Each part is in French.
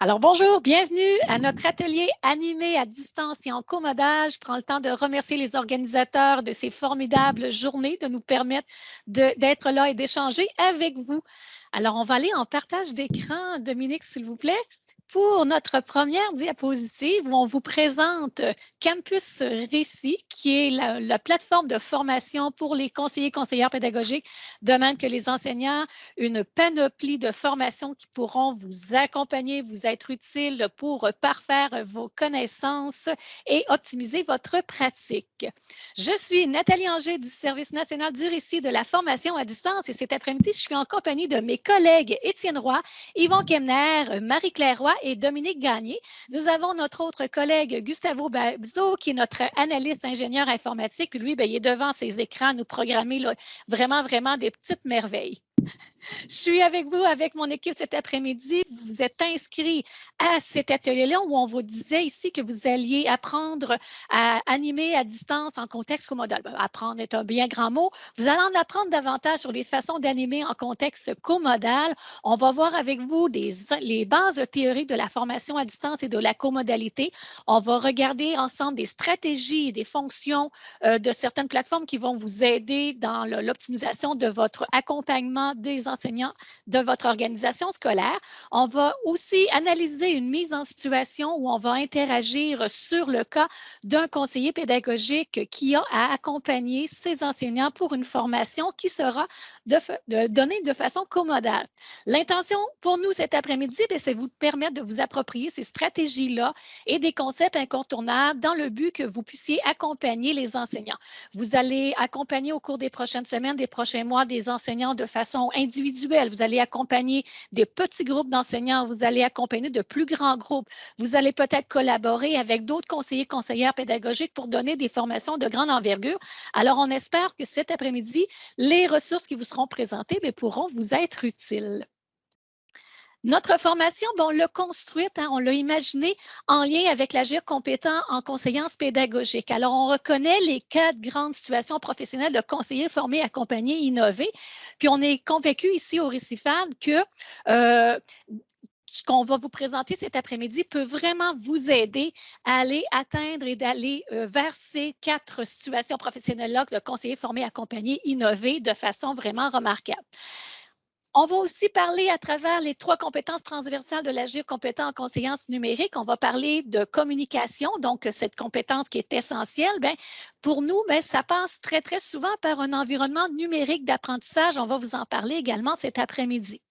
Alors bonjour, bienvenue à notre atelier animé à distance et en commodage. Je prends le temps de remercier les organisateurs de ces formidables journées, de nous permettre d'être là et d'échanger avec vous. Alors on va aller en partage d'écran. Dominique, s'il vous plaît pour notre première diapositive où on vous présente Campus Récit, qui est la, plateforme de formation pour les conseillers conseillères pédagogiques, de même que les enseignants, une panoplie de formations qui pourront vous accompagner, vous être utiles pour parfaire vos connaissances et optimiser votre pratique. Je suis Nathalie Anger du Service national du récit de la formation à distance et cet après-midi, je suis en compagnie de mes collègues Étienne Roy, Yvon Kemner, Marie-Claire Roy et Dominique Gagné. Nous avons notre autre collègue Gustavo Babzo, qui est notre analyste ingénieur informatique. Lui, bien, il est devant ses écrans, nous programmer vraiment, vraiment des petites merveilles. Je suis avec vous, avec mon équipe cet après-midi. Vous êtes inscrits à cet atelier-là où on vous disait ici que vous alliez apprendre à animer à distance en contexte comodal. Ben, apprendre est un bien grand mot. Vous allez en apprendre davantage sur les façons d'animer en contexte comodal. On va voir avec vous les bases théoriques de la formation à distance et de la comodalité. On va regarder ensemble des stratégies et des fonctions euh, de certaines plateformes qui vont vous aider dans l'optimisation de votre accompagnement des enseignants de votre organisation scolaire. On va aussi analyser une mise en situation où on va interagir sur le cas d'un conseiller pédagogique qui a à accompagner ses enseignants pour une formation qui sera donnée de façon commodale. L'intention pour nous cet après-midi, ben, c'est vous permettre de vous approprier ces stratégies-là et des concepts incontournables dans le but que vous puissiez accompagner les enseignants. Vous allez accompagner au cours des prochaines semaines, des prochains mois, des enseignants de façon individuelle vous allez accompagner des petits groupes d'enseignants, vous allez accompagner de plus grands groupes, vous allez peut-être collaborer avec d'autres conseillers, conseillères pédagogiques pour donner des formations de grande envergure. Alors, on espère que cet après-midi, les ressources qui vous seront présentées ben, pourront vous être utiles. Notre formation, on l'a construite, hein, on l'a imaginée en lien avec l'agir compétent en conseillance pédagogique. Alors, on reconnaît les quatre grandes situations professionnelles de conseillers formés, accompagnés, innovés. Puis, on est convaincu ici au Récifade que euh, ce qu'on va vous présenter cet après-midi peut vraiment vous aider à aller atteindre et d'aller euh, vers ces quatre situations professionnelles-là que le conseiller formé, accompagné, innové de façon vraiment remarquable. On va aussi parler à travers les trois compétences transversales de l'agir compétent en conseillance numérique. On va parler de communication, donc cette compétence qui est essentielle. Bien, pour nous, bien, ça passe très, très souvent par un environnement numérique d'apprentissage. On va vous en parler également cet après-midi.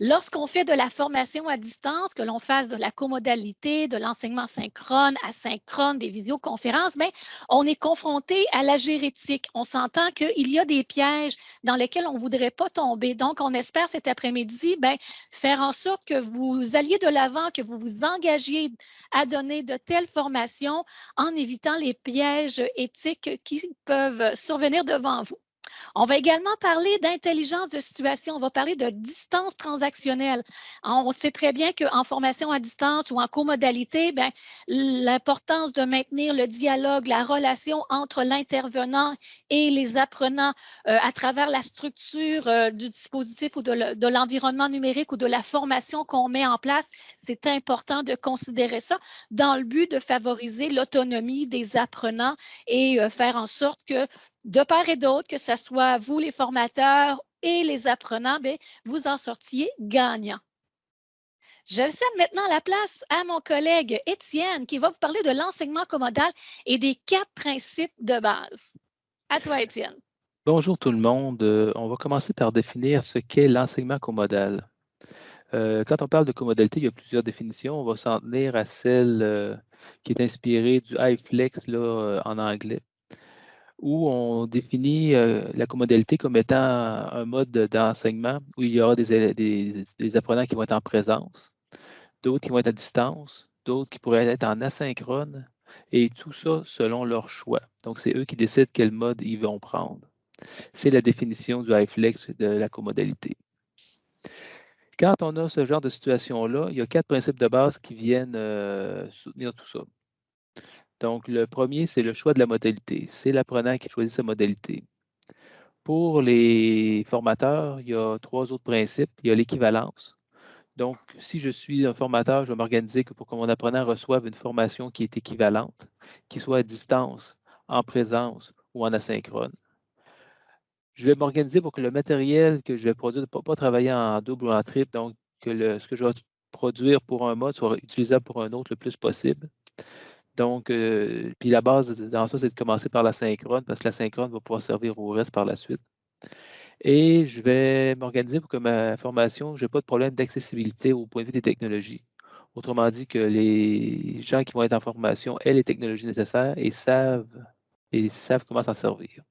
Lorsqu'on fait de la formation à distance, que l'on fasse de la comodalité, de l'enseignement synchrone, asynchrone, des vidéoconférences, bien, on est confronté à la gérétique. On s'entend qu'il y a des pièges dans lesquels on ne voudrait pas tomber. Donc, on espère cet après-midi bien, faire en sorte que vous alliez de l'avant, que vous vous engagiez à donner de telles formations en évitant les pièges éthiques qui peuvent survenir devant vous. On va également parler d'intelligence de situation. On va parler de distance transactionnelle. On sait très bien qu'en formation à distance ou en comodalité, ben, l'importance de maintenir le dialogue, la relation entre l'intervenant et les apprenants euh, à travers la structure euh, du dispositif ou de l'environnement numérique ou de la formation qu'on met en place, c'est important de considérer ça dans le but de favoriser l'autonomie des apprenants et euh, faire en sorte que de part et d'autre, que ce soit vous les formateurs et les apprenants, bien, vous en sortiez gagnant. Je cède maintenant la place à mon collègue Étienne qui va vous parler de l'enseignement commodal et des quatre principes de base. À toi, Étienne. Bonjour tout le monde. Euh, on va commencer par définir ce qu'est l'enseignement commodal. Euh, quand on parle de commodalité, il y a plusieurs définitions. On va s'en tenir à celle euh, qui est inspirée du iFlex en anglais où on définit la commodalité comme étant un mode d'enseignement où il y aura des, apprenants qui vont être en présence, d'autres qui vont être à distance, d'autres qui pourraient être en asynchrone, et tout ça selon leur choix. Donc, c'est eux qui décident quel mode ils vont prendre. C'est la définition du iFlex de la commodalité. Quand on a ce genre de situation-là, il y a quatre principes de base qui viennent soutenir tout ça. Donc, le premier, c'est le choix de la modalité. C'est l'apprenant qui choisit sa modalité. Pour les formateurs, il y a trois autres principes. Il y a l'équivalence. Donc, si je suis un formateur, je vais m'organiser pour que mon apprenant reçoive une formation qui est équivalente, qui soit à distance, en présence ou en asynchrone. Je vais m'organiser pour que le matériel que je vais produire ne pas, travailler en double ou en triple, donc que ce que je vais produire pour un mode soit utilisable pour un autre le plus possible. Donc, euh, puis la base dans ça, c'est de commencer par la synchrone, parce que la synchrone va pouvoir servir au reste par la suite. Et je vais m'organiser pour que ma formation, je n'ai pas de problème d'accessibilité au point de vue des technologies. Autrement dit, que les gens qui vont être en formation aient les technologies nécessaires et savent, et savent comment s'en servir.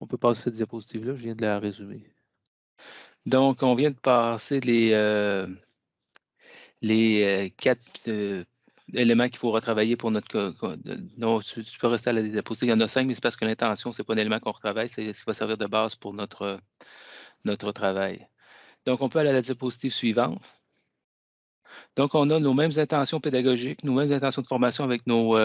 On peut passer cette diapositive-là, je viens de la résumer. Donc, on vient de passer les, euh, les euh, quatre éléments qu'il faut retravailler pour notre. Non, tu, peux rester à la diapositive. Il y en a cinq, mais c'est parce que l'intention, ce n'est pas un élément qu'on retravaille, c'est ce qui va servir de base pour notre, notre travail. Donc, on peut aller à la diapositive suivante. Donc, on a nos mêmes intentions pédagogiques, nos mêmes intentions de formation avec nos,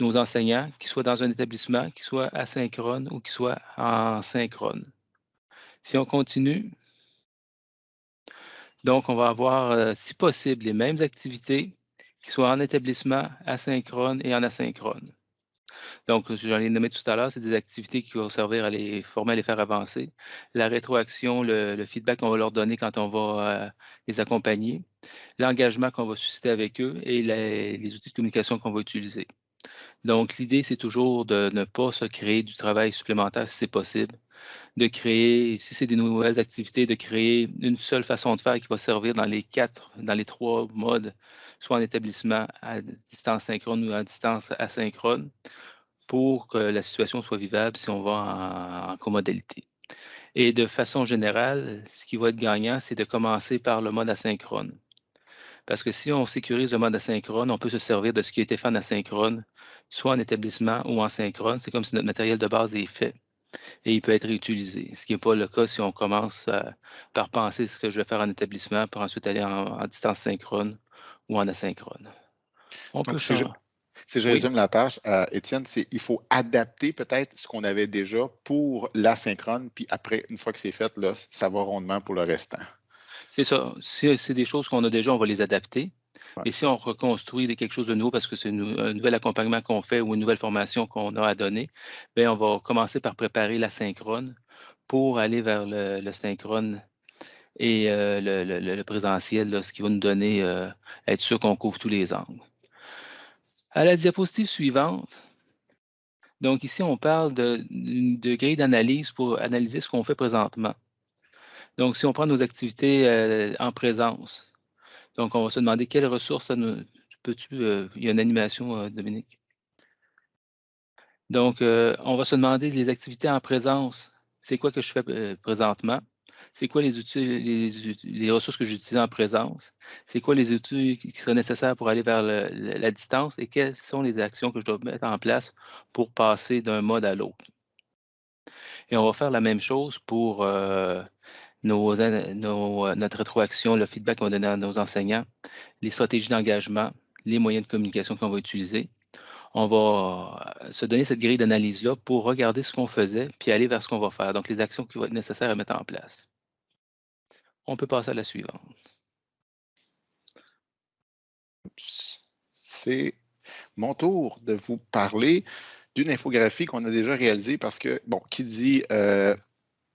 nos enseignants, qu'ils soient dans un établissement, qu'ils soient asynchrone ou qu'ils soient en synchrone. Si on continue, donc on va avoir, euh, si possible, les mêmes activités qui soient en établissement, asynchrone et en asynchrone. Donc, j'en ai nommé tout à l'heure, c'est des activités qui vont servir à les former, à les faire avancer. La rétroaction, le, feedback qu'on va leur donner quand on va euh, les accompagner, l'engagement qu'on va susciter avec eux et les outils de communication qu'on va utiliser. Donc, l'idée, c'est toujours de ne pas se créer du travail supplémentaire si c'est possible, de créer, si c'est des nouvelles activités, de créer une seule façon de faire qui va servir dans les quatre, dans les trois modes, soit en établissement à distance synchrone ou à distance asynchrone, pour que la situation soit vivable si on va en, en comodalité. Et de façon générale, ce qui va être gagnant, c'est de commencer par le mode asynchrone. Parce que si on sécurise le mode asynchrone, on peut se servir de ce qui a été fait en asynchrone, soit en établissement ou en synchrone. C'est comme si notre matériel de base est fait et il peut être réutilisé. Ce qui n'est pas le cas si on commence euh, par penser ce que je vais faire en établissement pour ensuite aller en, distance synchrone ou en asynchrone. On peut si je, si je résume la tâche, euh, Étienne, c'est il faut adapter peut-être ce qu'on avait déjà pour l'asynchrone, puis après, une fois que c'est fait, là, ça va rondement pour le restant. C'est ça. Si c'est des choses qu'on a déjà, on va les adapter. Et si on reconstruit quelque chose de nouveau parce que c'est un nouvel accompagnement qu'on fait ou une nouvelle formation qu'on a à donner, bien, on va commencer par préparer la synchrone pour aller vers le, synchrone et euh, le, présentiel, ce qui va nous donner, euh, être sûr qu'on couvre tous les angles. À la diapositive suivante, donc ici, on parle de, de grille d'analyse pour analyser ce qu'on fait présentement. Donc, si on prend nos activités euh, en présence, donc on va se demander quelles ressources. Peux-tu. Euh, il y a une animation, euh, Dominique? Donc, on va se demander les activités en présence. C'est quoi que je fais présentement? C'est quoi les outils, les, ressources que j'utilise en présence? C'est quoi les outils qui seraient nécessaires pour aller vers la distance? Et quelles sont les actions que je dois mettre en place pour passer d'un mode à l'autre? Et on va faire la même chose pour euh, notre rétroaction, le feedback qu'on va donner à nos enseignants, les stratégies d'engagement, les moyens de communication qu'on va utiliser. On va euh, se donner cette grille d'analyse-là pour regarder ce qu'on faisait, puis aller vers ce qu'on va faire, donc les actions qui vont être nécessaires à mettre en place. On peut passer à la suivante. C'est mon tour de vous parler d'une infographie qu'on a déjà réalisée parce que, bon, qui dit euh,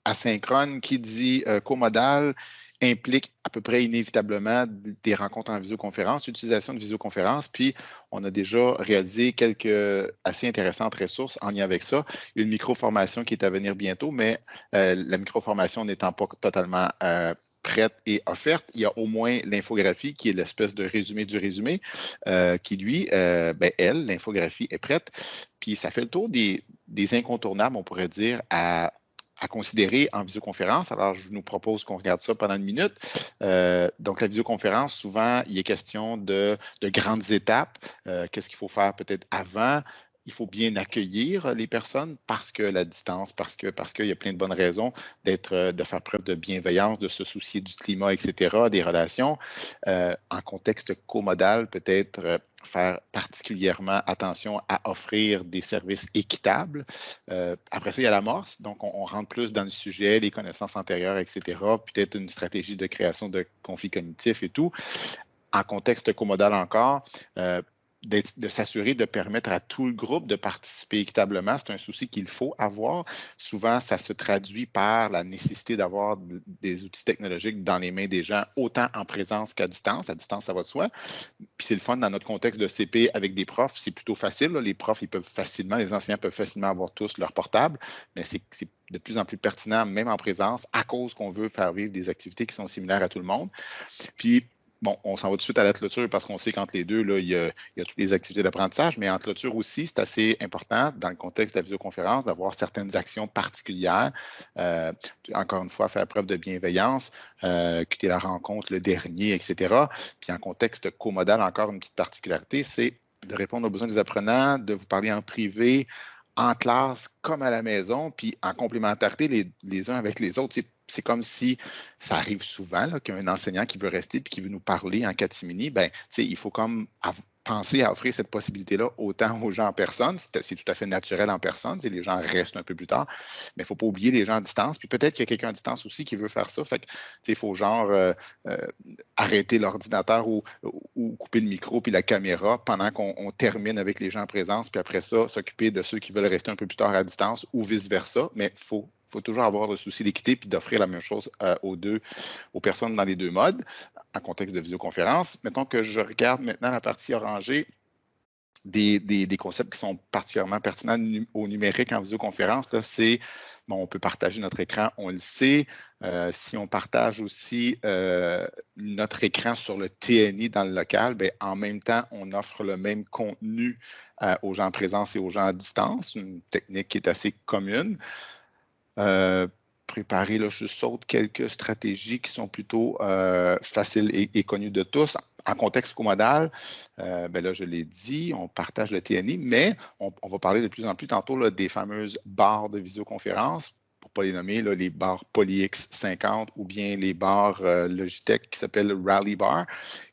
asynchrone, qui dit euh, comodal, implique à peu près inévitablement des rencontres en visioconférence, l'utilisation de visioconférence, puis on a déjà réalisé quelques assez intéressantes ressources en lien avec ça. Une micro-formation qui est à venir bientôt, mais euh, la micro-formation n'étant pas totalement euh, prête et offerte. Il y a au moins l'infographie qui est l'espèce de résumé du résumé, qui lui, ben, elle, l'infographie est prête. Puis ça fait le tour des, des incontournables, on pourrait dire, à à considérer en visioconférence. Alors, je nous propose qu'on regarde ça pendant une minute. Euh, donc, la visioconférence, souvent, il est question de, grandes étapes. Euh, qu'est-ce qu'il faut faire peut-être avant? Il faut bien accueillir les personnes parce que la distance, parce que parce qu'il y a plein de bonnes raisons d'être, euh, de faire preuve de bienveillance, de se soucier du climat, etc., des relations. Euh, en contexte comodal, peut-être euh, faire particulièrement attention à offrir des services équitables. après ça, il y a l'amorce, donc on, rentre plus dans le sujet, les connaissances antérieures, etc., peut-être une stratégie de création de conflits cognitifs et tout. En contexte comodal encore, de s'assurer de permettre à tout le groupe de participer équitablement. C'est un souci qu'il faut avoir. Souvent, ça se traduit par la nécessité d'avoir des outils technologiques dans les mains des gens, autant en présence qu'à distance. À distance, ça va de soi. Puis c'est le fun dans notre contexte de CP avec des profs, c'est plutôt facile. Les profs, ils peuvent facilement, les enseignants peuvent facilement avoir tous leur portable, mais c'est de plus en plus pertinent, même en présence, à cause qu'on veut faire vivre des activités qui sont similaires à tout le monde. Puis Bon, on s'en va tout de suite à la clôture parce qu'on sait qu'entre les deux, là, il, y a, toutes les activités d'apprentissage, mais en clôture aussi, c'est assez important dans le contexte de la visioconférence d'avoir certaines actions particulières. Euh, encore une fois, faire preuve de bienveillance, euh, quitter la rencontre le dernier, etc. Puis en contexte comodal, encore une petite particularité, c'est de répondre aux besoins des apprenants, de vous parler en privé, en classe comme à la maison, puis en complémentarité les, les uns avec les autres comme si ça arrive souvent qu'un enseignant qui veut rester et qui veut nous parler en catimini, ben, il faut comme penser à offrir cette possibilité-là autant aux gens en personne. C'est tout à fait naturel en personne. Les gens restent un peu plus tard, mais il ne faut pas oublier les gens à distance. Puis peut-être qu'il y a quelqu'un à distance aussi qui veut faire ça. Fait il faut genre euh, euh, arrêter l'ordinateur ou, couper le micro puis la caméra pendant qu'on termine avec les gens en présence. Puis après ça, s'occuper de ceux qui veulent rester un peu plus tard à distance ou vice-versa. Mais il faut il faut toujours avoir le souci d'équité puis d'offrir la même chose euh, aux deux, aux personnes dans les deux modes, en contexte de visioconférence. Mettons que je regarde maintenant la partie orangée, des, concepts qui sont particulièrement pertinents au numérique en visioconférence, c'est Bon, on peut partager notre écran, on le sait. Euh, si on partage aussi euh, notre écran sur le TNI dans le local, bien, en même temps, on offre le même contenu aux gens en présence et aux gens à distance, une technique qui est assez commune. Euh, préparer, là, je saute quelques stratégies qui sont plutôt euh, faciles et, connues de tous. En contexte comodal, euh, ben là, je l'ai dit, on partage le TNI, mais on, va parler de plus en plus tantôt des fameuses barres de visioconférence pour ne pas les nommer, les barres PolyX 50 ou bien les barres Logitech qui s'appellent Rally Bar,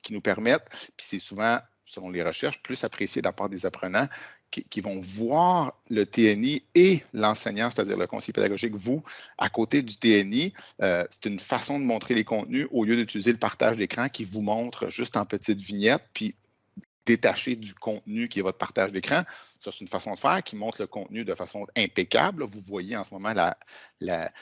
qui nous permettent, puis c'est souvent, selon les recherches, plus apprécié de la part des apprenants qui, vont voir le TNI et l'enseignant, c'est-à-dire le conseiller pédagogique, vous, à côté du TNI. Euh, c'est une façon de montrer les contenus au lieu d'utiliser le partage d'écran qui vous montre juste en petites vignettes, puis détaché du contenu qui est votre partage d'écran. Ça, c'est une façon de faire qui montre le contenu de façon impeccable. Vous voyez en ce moment la,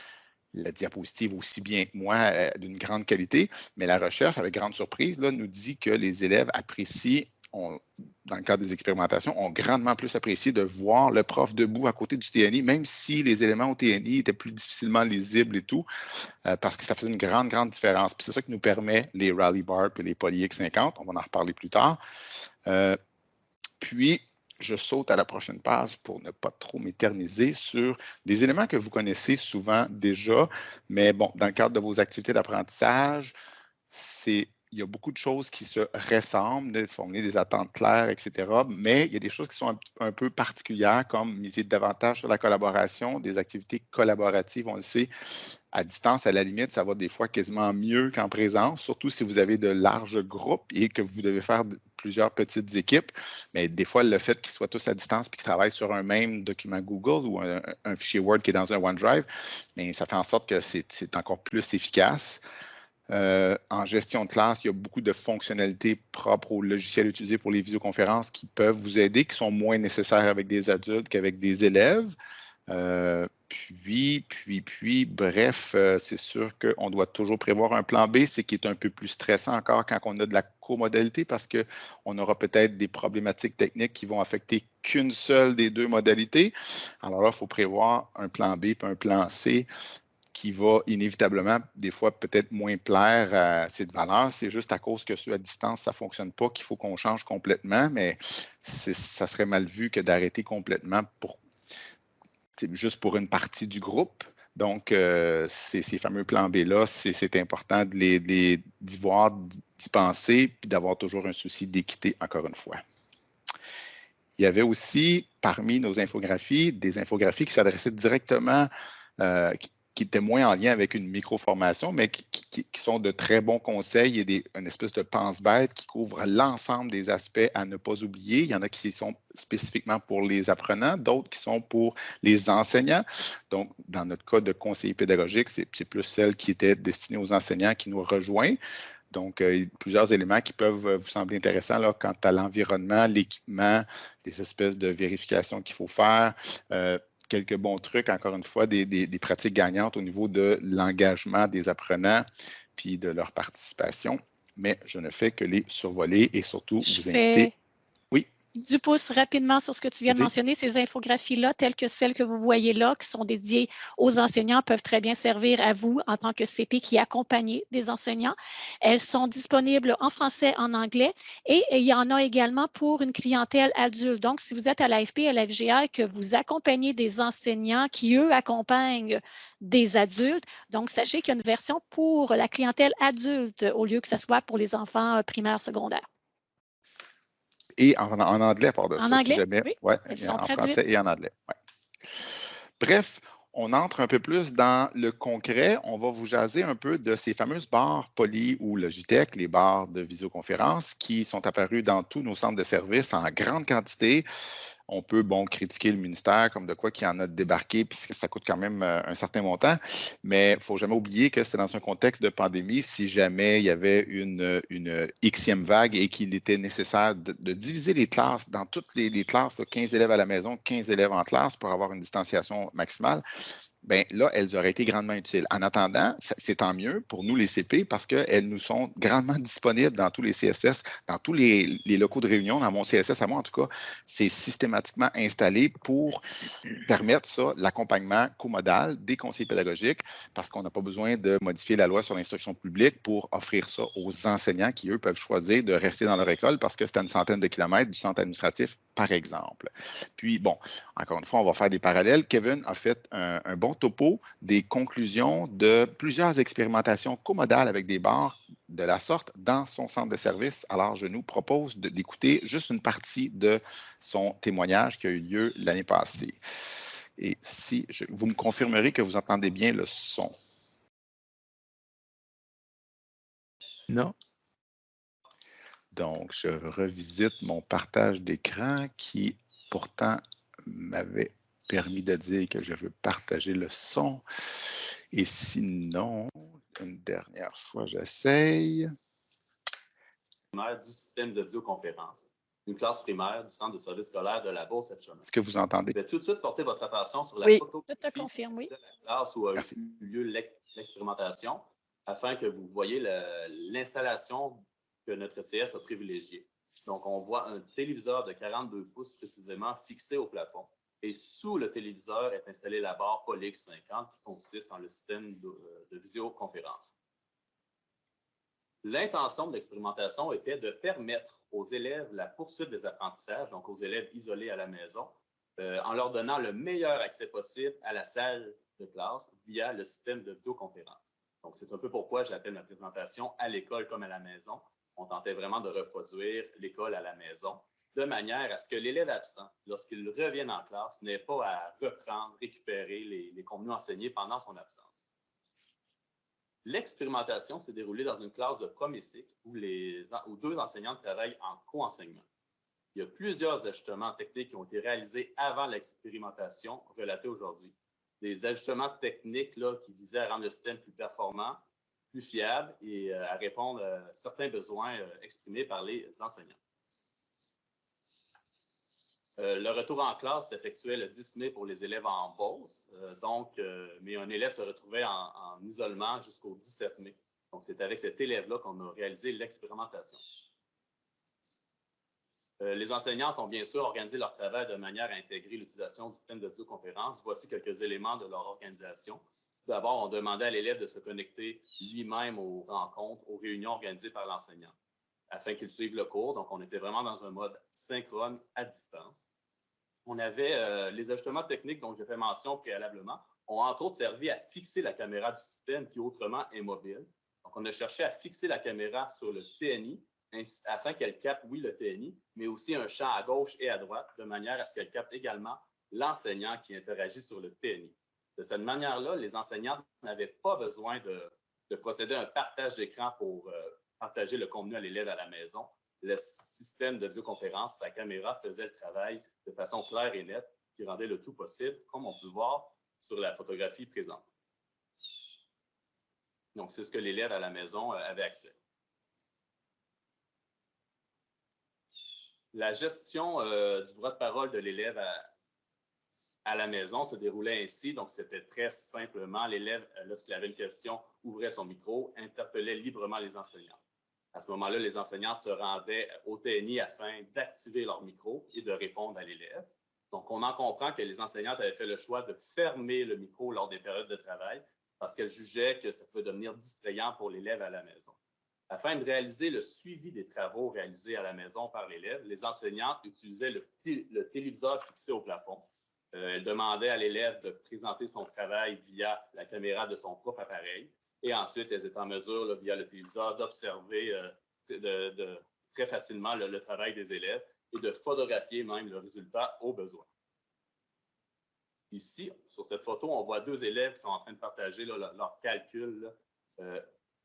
diapositive aussi bien que moi euh, d'une grande qualité, mais la recherche, avec grande surprise, nous dit que les élèves apprécient dans le cadre des expérimentations, ont grandement plus apprécié de voir le prof debout à côté du TNI, même si les éléments au TNI étaient plus difficilement lisibles et tout, euh, parce que ça faisait une grande, grande différence. Puis c'est ça qui nous permet les Rally Bar et les Poly X50. On va en reparler plus tard. Euh, puis, je saute à la prochaine page pour ne pas trop m'éterniser sur des éléments que vous connaissez souvent déjà, mais bon, dans le cadre de vos activités d'apprentissage, c'est il y a beaucoup de choses qui se ressemblent, formuler des attentes claires, etc. Mais il y a des choses qui sont un, peu particulières, comme miser davantage sur la collaboration, des activités collaboratives, on le sait. À distance, à la limite, ça va des fois quasiment mieux qu'en présence, surtout si vous avez de larges groupes et que vous devez faire plusieurs petites équipes. Mais des fois, le fait qu'ils soient tous à distance et qu'ils travaillent sur un même document Google ou un, un, fichier Word qui est dans un OneDrive, mais ça fait en sorte que c'est encore plus efficace. Euh, en gestion de classe, il y a beaucoup de fonctionnalités propres aux logiciels utilisés pour les visioconférences qui peuvent vous aider, qui sont moins nécessaires avec des adultes qu'avec des élèves. Euh, puis, puis, puis, bref, euh, c'est sûr qu'on doit toujours prévoir un plan B, ce qui est un peu plus stressant encore quand on a de la comodalité parce qu'on aura peut-être des problématiques techniques qui vont affecter qu'une seule des deux modalités. Alors là, il faut prévoir un plan B et un plan C qui va inévitablement, des fois, peut-être moins plaire à cette valeur. C'est juste à cause que ceux à distance, ça ne fonctionne pas, qu'il faut qu'on change complètement, mais ça serait mal vu que d'arrêter complètement pour juste pour une partie du groupe. Donc, euh, ces, fameux plans B-là, c'est important d'y de voir, d'y penser, puis d'avoir toujours un souci d'équité, encore une fois. il y avait aussi parmi nos infographies des infographies qui s'adressaient directement, euh, étaient moins en lien avec une micro-formation, mais qui, sont de très bons conseils et des, une espèce de pense-bête qui couvre l'ensemble des aspects à ne pas oublier. Il y en a qui sont spécifiquement pour les apprenants, d'autres qui sont pour les enseignants. Donc, dans notre cas de conseiller pédagogique, c'est plus celle qui était destinée aux enseignants qui nous rejoint. Donc, euh, plusieurs éléments qui peuvent vous sembler intéressants quant à l'environnement, l'équipement, les espèces de vérifications qu'il faut faire. Euh, quelques bons trucs, encore une fois, des, pratiques gagnantes au niveau de l'engagement des apprenants puis de leur participation. Mais je ne fais que les survoler et surtout vous inviter du pouce rapidement sur ce que tu viens de mentionner. Ces infographies-là, telles que celles que vous voyez là, qui sont dédiées aux enseignants, peuvent très bien servir à vous en tant que CP qui accompagnez des enseignants. Elles sont disponibles en français, en anglais et il y en a également pour une clientèle adulte. Donc, si vous êtes à l'AFP, à la FGA, que vous accompagnez des enseignants qui, eux, accompagnent des adultes, donc sachez qu'il y a une version pour la clientèle adulte au lieu que ce soit pour les enfants primaires, secondaires et en, anglais, par de en ça, anglais, jamais. Oui. Ouais, en français et en anglais. Bref, on entre un peu plus dans le concret. On va vous jaser un peu de ces fameuses barres Poly ou Logitech, les barres de visioconférence qui sont apparues dans tous nos centres de services en grande quantité on peut, bon, critiquer le ministère comme de quoi qu'il en a débarqué, puisque ça coûte quand même euh, un certain montant, mais il ne faut jamais oublier que c'est dans un contexte de pandémie, si jamais il y avait une, Xème vague et qu'il était nécessaire de, diviser les classes dans toutes les classes, 15 élèves à la maison, 15 élèves en classe pour avoir une distanciation maximale, bien là, elles auraient été grandement utiles. En attendant, c'est tant mieux pour nous, les CP, parce qu'elles nous sont grandement disponibles dans tous les CSS, dans tous les, locaux de réunion, dans mon CSS à moi en tout cas, c'est systématiquement installé pour permettre ça, l'accompagnement comodal des conseillers pédagogiques, parce qu'on n'a pas besoin de modifier la loi sur l'instruction publique pour offrir ça aux enseignants qui, eux, peuvent choisir de rester dans leur école parce que c'est à une centaine de kilomètres du centre administratif, par exemple. Puis, bon, encore une fois, on va faire des parallèles. Kevin a fait un bon topo des conclusions de plusieurs expérimentations comodales avec des barres de la sorte dans son centre de service. Alors, je nous propose d'écouter juste une partie de son témoignage qui a eu lieu l'année passée. Et si vous me confirmerez que vous entendez bien le son. Non. Donc, je revisite mon partage d'écran qui pourtant m'avait permis de dire que je veux partager le son. Et sinon, une dernière fois, j'essaye. Du système de visioconférence. Une classe primaire du centre de service scolaire de la Bourse cette chemin. Est-ce que vous entendez? Je vais tout de suite porter votre attention sur la oui, photo te confirme, oui. de la classe où a eu lieu l'expérimentation afin que vous voyez l'installation que notre CS a privilégiée. Donc, on voit un téléviseur de 42 pouces précisément fixé au plafond et sous le téléviseur est installée la barre Polix 50 qui consiste en le système de, visioconférence. L'intention de l'expérimentation était de permettre aux élèves la poursuite des apprentissages, donc aux élèves isolés à la maison, euh, en leur donnant le meilleur accès possible à la salle de classe via le système de visioconférence. Donc, c'est un peu pourquoi j'appelle ma présentation à l'école comme à la maison. On tentait vraiment de reproduire l'école à la maison de manière à ce que l'élève absent, lorsqu'il revienne en classe, n'ait pas à reprendre, récupérer les, contenus enseignés pendant son absence. L'expérimentation s'est déroulée dans une classe de premier cycle où, deux enseignants travaillent en co-enseignement. Il y a plusieurs ajustements techniques qui ont été réalisés avant l'expérimentation relatée aujourd'hui. Des ajustements techniques là, qui visaient à rendre le système plus performant, plus fiable et euh, à répondre à certains besoins euh, exprimés par les enseignants. Euh, le retour en classe s'effectuait le 10 mai pour les élèves en pause, euh, donc, euh, mais un élève se retrouvait en, isolement jusqu'au 17 mai. Donc, c'est avec cet élève-là qu'on a réalisé l'expérimentation. les enseignantes ont bien sûr organisé leur travail de manière à intégrer l'utilisation du système de visioconférence. Voici quelques éléments de leur organisation. D'abord, on demandait à l'élève de se connecter lui-même aux rencontres, aux réunions organisées par l'enseignant afin qu'il suive le cours. Donc, on était vraiment dans un mode synchrone à distance on avait euh, les ajustements techniques dont j'ai fait mention préalablement, ont entre autres servi à fixer la caméra du système qui autrement est mobile. Donc, on a cherché à fixer la caméra sur le TNI afin qu'elle capte, oui, le TNI, mais aussi un champ à gauche et à droite, de manière à ce qu'elle capte également l'enseignant qui interagit sur le TNI. De cette manière-là, les enseignants n'avaient pas besoin de, procéder à un partage d'écran pour euh, partager le contenu à l'élève à la maison. Le système de vidéoconférence, sa caméra faisait le travail de façon claire et nette, qui rendait le tout possible, comme on peut le voir sur la photographie présente. Donc, c'est ce que l'élève à la maison euh, avait accès. La gestion euh, du droit de parole de l'élève à, la maison se déroulait ainsi. Donc, c'était très simplement, l'élève, euh, lorsqu'il avait une question, ouvrait son micro, interpellait librement les enseignants. À ce moment-là, les enseignantes se rendaient au TNI afin d'activer leur micro et de répondre à l'élève. Donc, on en comprend que les enseignantes avaient fait le choix de fermer le micro lors des périodes de travail parce qu'elles jugeaient que ça pouvait devenir distrayant pour l'élève à la maison. Afin de réaliser le suivi des travaux réalisés à la maison par l'élève, les enseignantes utilisaient le, téléviseur fixé au plafond. Euh, elles demandaient à l'élève de présenter son travail via la caméra de son propre appareil. Et ensuite, elles étaient en mesure, via le téléviseur, d'observer euh, très facilement le, travail des élèves et de photographier même le résultat au besoin. Ici, sur cette photo, on voit deux élèves qui sont en train de partager leur, calcul euh,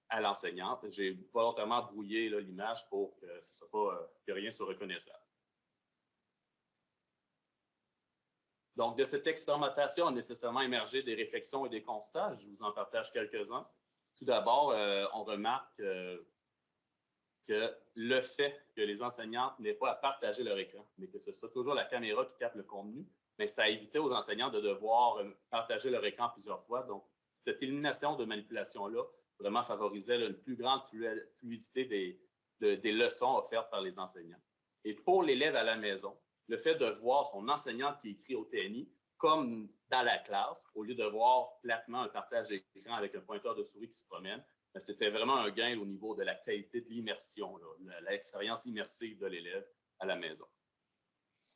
à l'enseignante. J'ai volontairement brouillé l'image pour que, ce soit pas, euh, que rien soit reconnaissable. Donc, de cette expérimentation a nécessairement émergé des réflexions et des constats. Je vous en partage quelques-uns. Tout d'abord, euh, on remarque euh, que le fait que les enseignantes n'aient pas à partager leur écran, mais que ce soit toujours la caméra qui capte le contenu, mais ça a évité aux enseignants de devoir partager leur écran plusieurs fois. Donc, cette élimination de manipulation-là vraiment favorisait une plus grande fluidité des, des leçons offertes par les enseignants. Et pour l'élève à la maison, le fait de voir son enseignant qui écrit au TNI comme dans la classe, au lieu de voir platement un partage d'écran avec un pointeur de souris qui se promène, ben, c'était vraiment un gain au niveau de la qualité de l'immersion, l'expérience immersive de l'élève à la maison.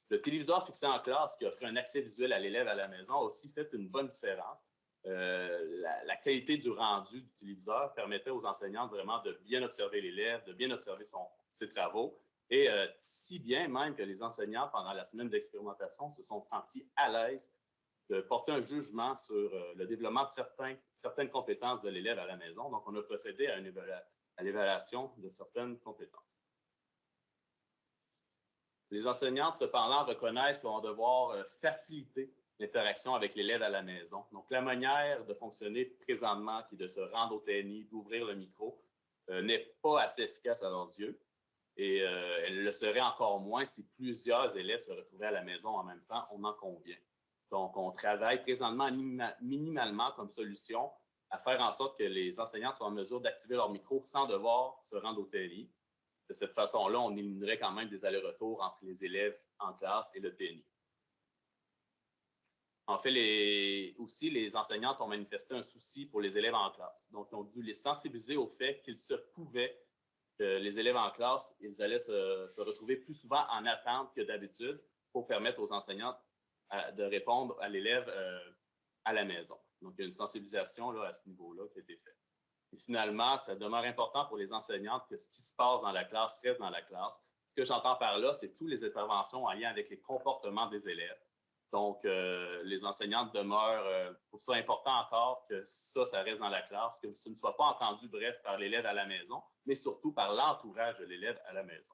Le téléviseur fixé en classe qui offrait un accès visuel à l'élève à la maison a aussi fait une bonne différence euh, la, qualité du rendu du téléviseur permettait aux enseignants vraiment de bien observer l'élève, de bien observer ses travaux, et euh, si bien même que les enseignants, pendant la semaine d'expérimentation, se sont sentis à l'aise de porter un jugement sur euh, le développement de certaines compétences de l'élève à la maison. Donc, on a procédé à, l'évaluation de certaines compétences. Les enseignantes, cependant, reconnaissent qu'ils vont devoir faciliter l'interaction avec l'élève à la maison. Donc, la manière de fonctionner présentement, qui est de se rendre au TNI, d'ouvrir le micro, euh, n'est pas assez efficace à leurs yeux. Et euh, elle le serait encore moins si plusieurs élèves se retrouvaient à la maison en même temps, on en convient. Donc, on travaille présentement minimalement comme solution à faire en sorte que les enseignants soient en mesure d'activer leur micro sans devoir se rendre au TNI. De cette façon-là, on éliminerait quand même des allers-retours entre les élèves en classe et le TNI. En fait, aussi, les enseignantes ont manifesté un souci pour les élèves en classe. Donc, ils ont dû les sensibiliser au fait qu'il se pouvait que les élèves en classe, ils allaient se, retrouver plus souvent en attente que d'habitude pour permettre aux enseignantes euh, de répondre à l'élève euh, à la maison. Donc, il y a une sensibilisation là, à ce niveau-là qui a été faite. Et finalement, ça demeure important pour les enseignantes que ce qui se passe dans la classe reste dans la classe. Ce que j'entends par là, c'est toutes les interventions en lien avec les comportements des élèves donc, euh, les enseignantes demeurent, euh, pour ça important encore que ça, ça reste dans la classe, que ce ne soit pas entendu, bref, par l'élève à la maison, mais surtout par l'entourage de l'élève à la maison.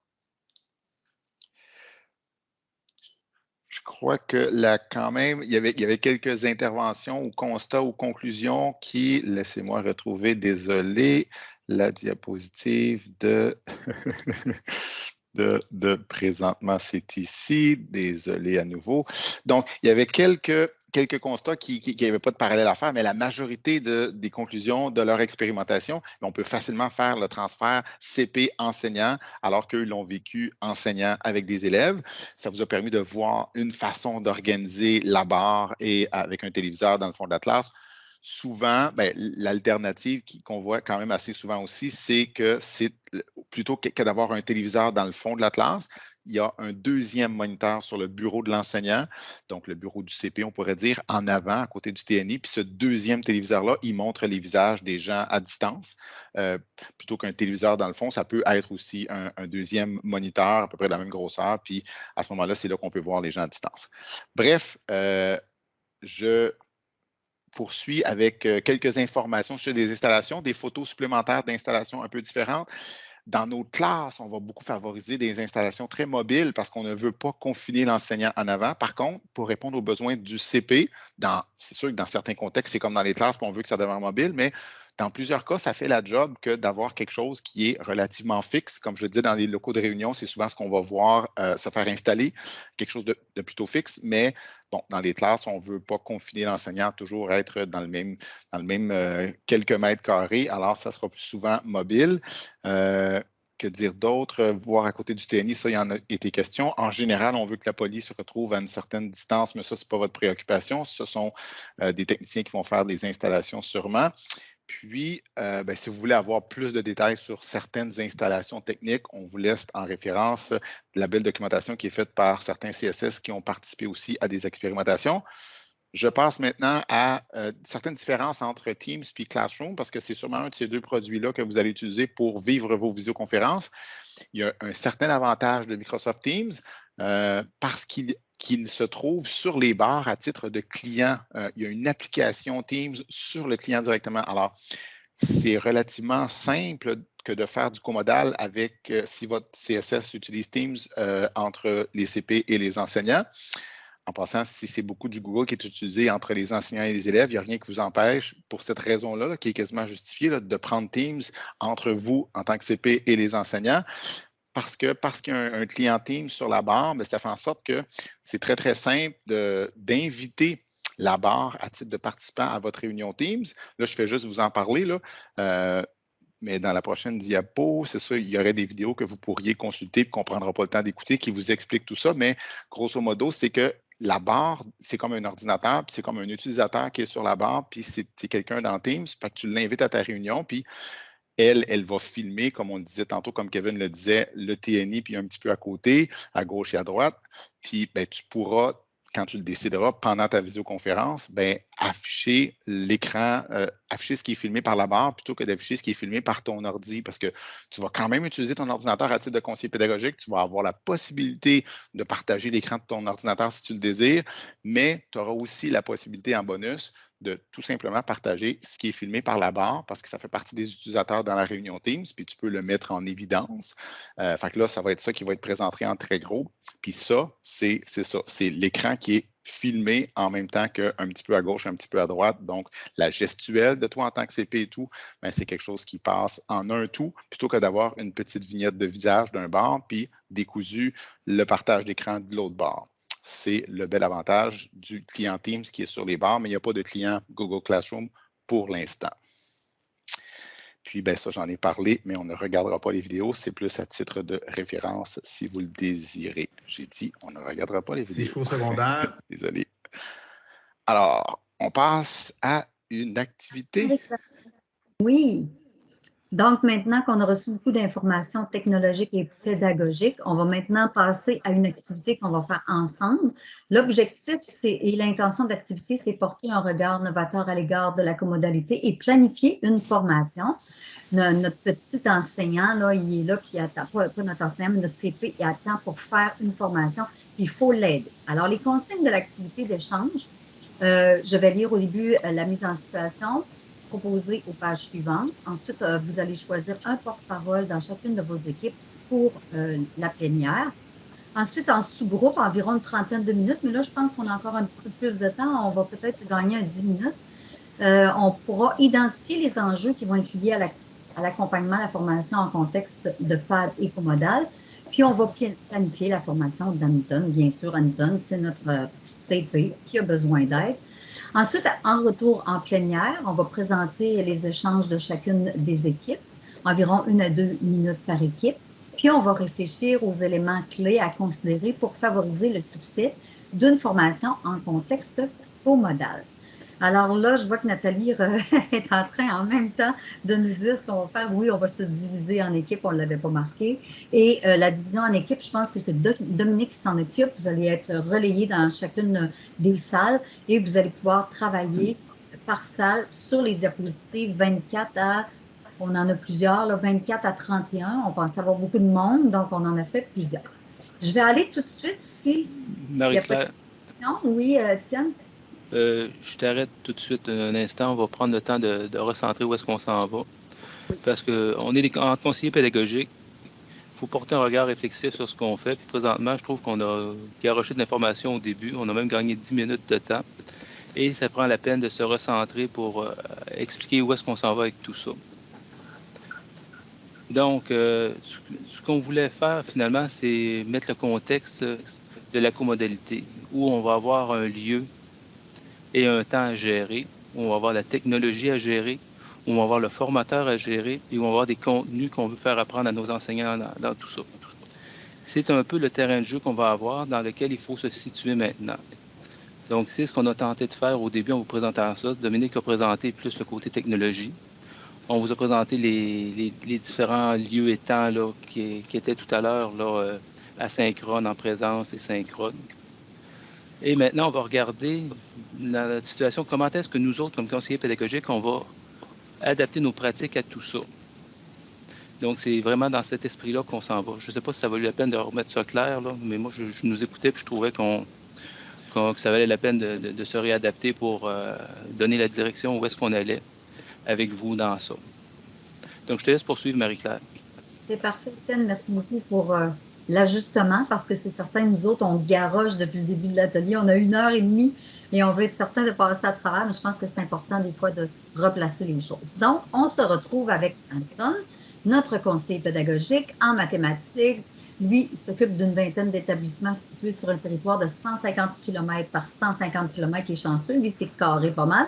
Je crois que là, quand même, il y, avait, il y avait quelques interventions ou constats ou conclusions qui, laissez-moi retrouver, désolé, la diapositive de de, présentement, c'est ici. Désolé à nouveau. Donc, il y avait quelques, quelques constats qui n'avaient pas de parallèle à faire, mais la majorité des conclusions de leur expérimentation, on peut facilement faire le transfert CP enseignant alors qu'eux l'ont vécu enseignant avec des élèves. Ça vous a permis de voir une façon d'organiser la barre et avec un téléviseur dans le fond de la classe souvent, ben, l'alternative qu'on voit quand même assez souvent aussi, c'est que c'est plutôt que, d'avoir un téléviseur dans le fond de la classe, il y a un deuxième moniteur sur le bureau de l'enseignant, donc le bureau du CP, on pourrait dire, en avant, à côté du TNI. Puis ce deuxième téléviseur-là, il montre les visages des gens à distance. Euh, plutôt qu'un téléviseur, dans le fond, ça peut être aussi un, deuxième moniteur à peu près de la même grosseur. Puis à ce moment-là, c'est là, qu'on peut voir les gens à distance. Bref, euh, je poursuis avec euh, quelques informations sur des installations, des photos supplémentaires d'installations un peu différentes. Dans nos classes, on va beaucoup favoriser des installations très mobiles parce qu'on ne veut pas confiner l'enseignant en avant. Par contre, pour répondre aux besoins du CP, c'est sûr que dans certains contextes, c'est comme dans les classes, on veut que ça devienne mobile, mais dans plusieurs cas, ça fait la job que d'avoir quelque chose qui est relativement fixe. Comme je le dis, dans les locaux de réunion, c'est souvent ce qu'on va voir euh, se faire installer, quelque chose de, plutôt fixe. Mais dans les classes, on ne veut pas confiner l'enseignant, toujours être dans le même, euh, quelques mètres carrés. Alors, ça sera plus souvent mobile. Euh, que dire d'autre? Voir à côté du TNI, ça, il y en a été question. En général, on veut que la police se retrouve à une certaine distance, mais ça, ce n'est pas votre préoccupation. Ce sont des techniciens qui vont faire des installations sûrement. Puis, euh, ben, si vous voulez avoir plus de détails sur certaines installations techniques, on vous laisse en référence la belle documentation qui est faite par certains CSS qui ont participé aussi à des expérimentations. Je passe maintenant à euh, certaines différences entre Teams et Classroom parce que c'est sûrement un de ces deux produits-là que vous allez utiliser pour vivre vos visioconférences. Il y a un certain avantage de Microsoft Teams euh, parce qu'il se trouve sur les barres à titre de client. Euh, il y a une application Teams sur le client directement. Alors, c'est relativement simple que de faire du comodal avec, si votre CSS utilise Teams, entre les CP et les enseignants. En passant, si c'est beaucoup du Google qui est utilisé entre les enseignants et les élèves, il n'y a rien qui vous empêche, pour cette raison-là, qui est quasiment justifiée, de prendre Teams entre vous en tant que CP et les enseignants. Parce que parce qu'il y a un, client Teams sur la barre, ben, ça fait en sorte que c'est très, très simple d'inviter la barre à titre de participant à votre réunion Teams. Là, je fais juste vous en parler. Là. Euh, mais dans la prochaine diapo, c'est ça, il y aurait des vidéos que vous pourriez consulter et qu'on ne prendra pas le temps d'écouter qui vous expliquent tout ça. Mais grosso modo, c'est que la barre, c'est comme un ordinateur, puis c'est comme un utilisateur qui est sur la barre, puis c'est quelqu'un dans Teams, fait que tu l'invites à ta réunion, puis elle, elle va filmer, comme on le disait tantôt, comme Kevin le disait, le TNI, puis un petit peu à côté, à gauche et à droite. Puis ben, tu pourras quand tu le décideras pendant ta visioconférence, ben, afficher l'écran, euh, afficher ce qui est filmé par la barre plutôt que d'afficher ce qui est filmé par ton ordi parce que tu vas quand même utiliser ton ordinateur à titre de conseiller pédagogique. Tu vas avoir la possibilité de partager l'écran de ton ordinateur si tu le désires, mais tu auras aussi la possibilité en bonus de tout simplement partager ce qui est filmé par la barre parce que ça fait partie des utilisateurs dans la réunion Teams, puis tu peux le mettre en évidence. Euh, fait que là, ça va être ça qui va être présenté en très gros. Puis ça, c'est ça. C'est l'écran qui est filmé en même temps qu'un petit peu à gauche, un petit peu à droite. Donc, la gestuelle de toi en tant que CP et tout, ben, c'est quelque chose qui passe en un tout plutôt que d'avoir une petite vignette de visage d'un bord, puis décousu le partage d'écran de l'autre bord c'est le bel avantage du client Teams qui est sur les barres, mais il n'y a pas de client Google Classroom pour l'instant. Puis, ben, ça, j'en ai parlé, mais on ne regardera pas les vidéos. C'est plus à titre de référence si vous le désirez. J'ai dit, on ne regardera pas les vidéos. C'est secondaire. Désolé. Alors, on passe à une activité. Oui. Donc, maintenant qu'on a reçu beaucoup d'informations technologiques et pédagogiques, on va maintenant passer à une activité qu'on va faire ensemble. L'objectif et l'intention d'activité, c'est porter un regard novateur à l'égard de la commodalité et planifier une formation. Notre petit enseignant, là, il est là, qui attend, pas, notre enseignant, mais notre CP, il attend pour faire une formation, il faut l'aider. Alors, les consignes de l'activité d'échange, euh, je vais lire au début euh, la mise en situation, proposer aux pages suivantes. Ensuite, euh, vous allez choisir un porte-parole dans chacune de vos équipes pour euh, la plénière. Ensuite, en sous-groupe, environ une trentaine de minutes, mais là, je pense qu'on a encore un petit peu plus de temps. On va peut-être gagner un 10 minutes. Euh, on pourra identifier les enjeux qui vont être liés à l'accompagnement, à la formation en contexte de FAD et comodal. Puis, on va planifier la formation d'Anton. Bien sûr, Anton, c'est notre petit CP qui a besoin d'aide. Ensuite, en retour en plénière, on va présenter les échanges de chacune des équipes, environ une à deux minutes par équipe. Puis, on va réfléchir aux éléments clés à considérer pour favoriser le succès d'une formation en contexte co-modal. Alors là, je vois que Nathalie est en train en même temps de nous dire ce qu'on va faire. Oui, on va se diviser en équipe, on ne l'avait pas marqué. Et euh, la division en équipe, je pense que c'est Dominique qui s'en occupe. Vous allez être relayé dans chacune des salles et vous allez pouvoir travailler par salle sur les diapositives 24 à, on en a plusieurs, là, 24 à 31. On pense avoir beaucoup de monde, donc on en a fait plusieurs. Je vais aller tout de suite si. Marie-Claire. Oui, euh, Tienne. Euh, je t'arrête tout de suite un instant. On va prendre le temps de, recentrer où est-ce qu'on s'en va. Parce qu'on est en conseiller pédagogique. Il faut porter un regard réflexif sur ce qu'on fait. présentement, je trouve qu'on a garoché de l'information au début. On a même gagné 10 minutes de temps. Et ça prend la peine de se recentrer pour euh, expliquer où est-ce qu'on s'en va avec tout ça. Donc, euh, ce qu'on voulait faire finalement, c'est mettre le contexte de la comodalité, où on va avoir un lieu et un temps à gérer, où on va avoir la technologie à gérer, où on va avoir le formateur à gérer et où on va avoir des contenus qu'on veut faire apprendre à nos enseignants dans, tout ça. C'est un peu le terrain de jeu qu'on va avoir dans lequel il faut se situer maintenant. Donc, c'est ce qu'on a tenté de faire au début en vous présentant ça. Dominique a présenté plus le côté technologie. On vous a présenté les, différents lieux et temps là, qui, étaient tout à l'heure euh, asynchrone, en présence et synchrone. Et maintenant, on va regarder la situation, comment est-ce que nous autres, comme conseillers pédagogiques, on va adapter nos pratiques à tout ça? Donc, c'est vraiment dans cet esprit-là qu'on s'en va. Je ne sais pas si ça vaut la peine de remettre ça clair, là, mais moi, je, nous écoutais et je trouvais qu'on, que ça valait la peine de, se réadapter pour euh, donner la direction où est-ce qu'on allait avec vous dans ça. Donc, je te laisse poursuivre, Marie-Claire. C'est parfait, Étienne. Merci beaucoup pour euh, l'ajustement parce que c'est certain, nous autres, on garoche depuis le début de l'atelier. On a une heure et demie et on veut être certain de passer à travers, mais je pense que c'est important des fois de replacer les choses. Donc, on se retrouve avec Anton, notre conseiller pédagogique en mathématiques. Lui, il s'occupe d'une vingtaine d'établissements situés sur un territoire de 150 km par 150 km, qui est chanceux. Lui, c'est carré pas mal.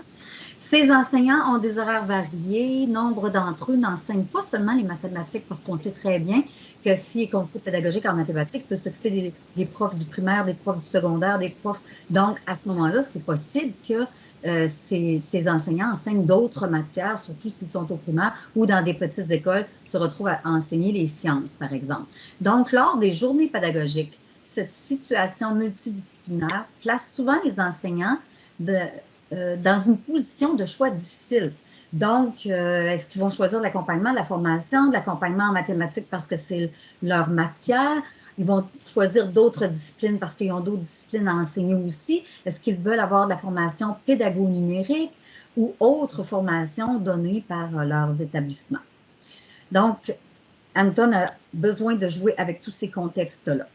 Ces enseignants ont des horaires variés. Nombre d'entre eux n'enseignent pas seulement les mathématiques parce qu'on sait très bien que si est conseiller pédagogique en mathématiques, peut s'occuper des, profs du primaire, des profs du secondaire, des profs. Donc, à ce moment-là, c'est possible que euh, ces, enseignants enseignent d'autres matières, surtout s'ils sont au primaire ou dans des petites écoles, se retrouvent à enseigner les sciences, par exemple. Donc, lors des journées pédagogiques, cette situation multidisciplinaire place souvent les enseignants euh, dans une position de choix difficile. Donc, euh, est-ce qu'ils vont choisir l'accompagnement, la formation, de l'accompagnement en mathématiques parce que c'est leur matière? Ils vont choisir d'autres disciplines parce qu'ils ont d'autres disciplines à enseigner aussi. Est-ce qu'ils veulent avoir de la formation pédago-numérique ou autre formation donnée par leurs établissements? Donc, Anton a besoin de jouer avec tous ces contextes-là.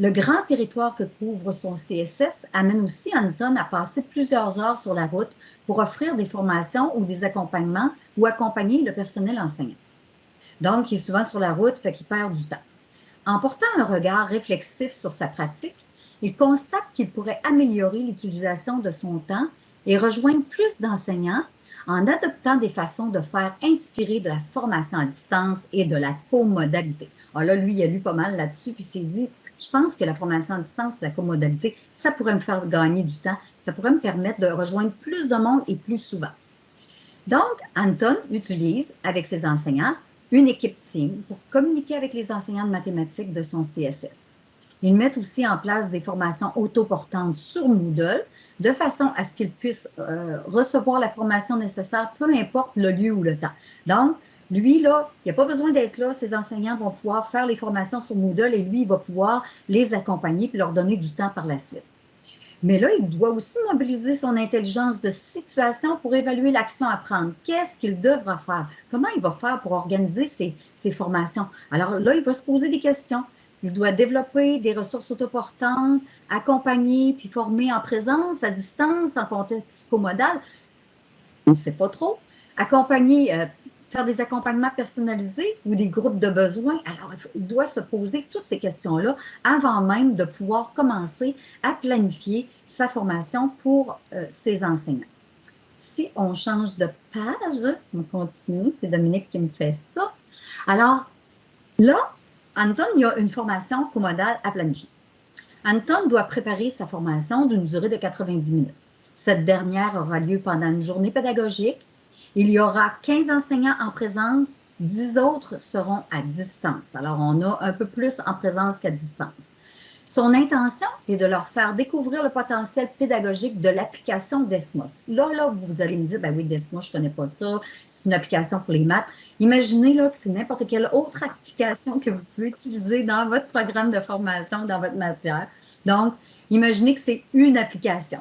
Le grand territoire que couvre son CSS amène aussi Anton à passer plusieurs heures sur la route pour offrir des formations ou des accompagnements ou accompagner le personnel enseignant. Donc, il est souvent sur la route, fait qu'il perd du temps. En portant un regard réflexif sur sa pratique, il constate qu'il pourrait améliorer l'utilisation de son temps et rejoindre plus d'enseignants en adoptant des façons de faire inspirer de la formation à distance et de la comodalité. Alors là, lui, il a lu pas mal là-dessus, puis s'est dit, je pense que la formation à distance la comodalité, ça pourrait me faire gagner du temps, ça pourrait me permettre de rejoindre plus de monde et plus souvent. Donc, Anton utilise avec ses enseignants une équipe team pour communiquer avec les enseignants de mathématiques de son CSS. Ils mettent aussi en place des formations autoportantes sur Moodle de façon à ce qu'ils puissent euh, recevoir la formation nécessaire, peu importe le lieu ou le temps. Donc, lui, là, il n'y pas besoin d'être là. Ses enseignants vont pouvoir faire les formations sur Moodle et lui, il va pouvoir les accompagner et leur donner du temps par la suite. Mais là, il doit aussi mobiliser son intelligence de situation pour évaluer l'action à prendre. Qu'est-ce qu'il devra faire? Comment il va faire pour organiser ses, ses, formations? Alors là, il va se poser des questions. Il doit développer des ressources autoportantes, accompagner puis former en présence, à distance, en contexte comodal. On ne sait pas trop. Accompagner euh, faire des accompagnements personnalisés ou des groupes de besoins. Alors, il doit se poser toutes ces questions-là avant même de pouvoir commencer à planifier sa formation pour euh, ses enseignants. Si on change de page, on continue, c'est Dominique qui me fait ça. Alors, là, Anton, il y a une formation comodale à planifier. Anton doit préparer sa formation d'une durée de 90 minutes. Cette dernière aura lieu pendant une journée pédagogique. Il y aura 15 enseignants en présence, 10 autres seront à distance. Alors, on a un peu plus en présence qu'à distance. Son intention est de leur faire découvrir le potentiel pédagogique de l'application Desmos. Là, là, vous allez me dire, ben oui, Desmos, je ne connais pas ça, c'est une application pour les maths. Imaginez là, que c'est n'importe quelle autre application que vous pouvez utiliser dans votre programme de formation, dans votre matière. Donc, imaginez que c'est une application.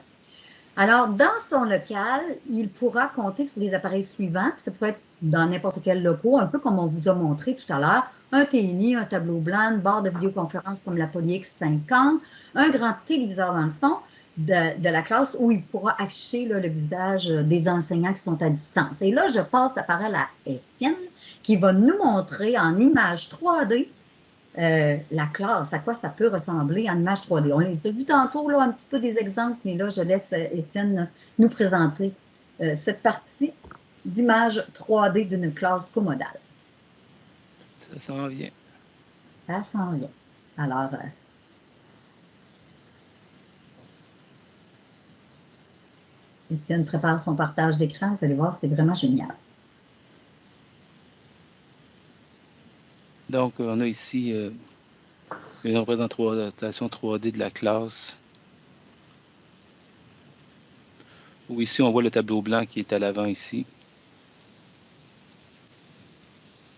Alors, dans son local, il pourra compter sur les appareils suivants. Ça peut être dans n'importe quel local, un peu comme on vous a montré tout à l'heure un TNI, un tableau blanc, une barre de vidéoconférence comme la Polyx 50, un grand téléviseur dans le fond de, la classe où il pourra afficher le visage des enseignants qui sont à distance. Et là, je passe la parole à Étienne qui va nous montrer en image 3D euh, la classe, à quoi ça peut ressembler en image 3D. On les a vu tantôt, là, un petit peu des exemples, mais là, je laisse euh, Étienne nous présenter euh, cette partie d'image 3D d'une classe comodale. Ça s'en vient. Ça s'en vient. Alors, euh, Étienne prépare son partage d'écran. Vous allez voir, c'est vraiment génial. Donc, on a ici euh, une représentation 3D de la classe. Où ici, on voit le tableau blanc qui est à l'avant ici.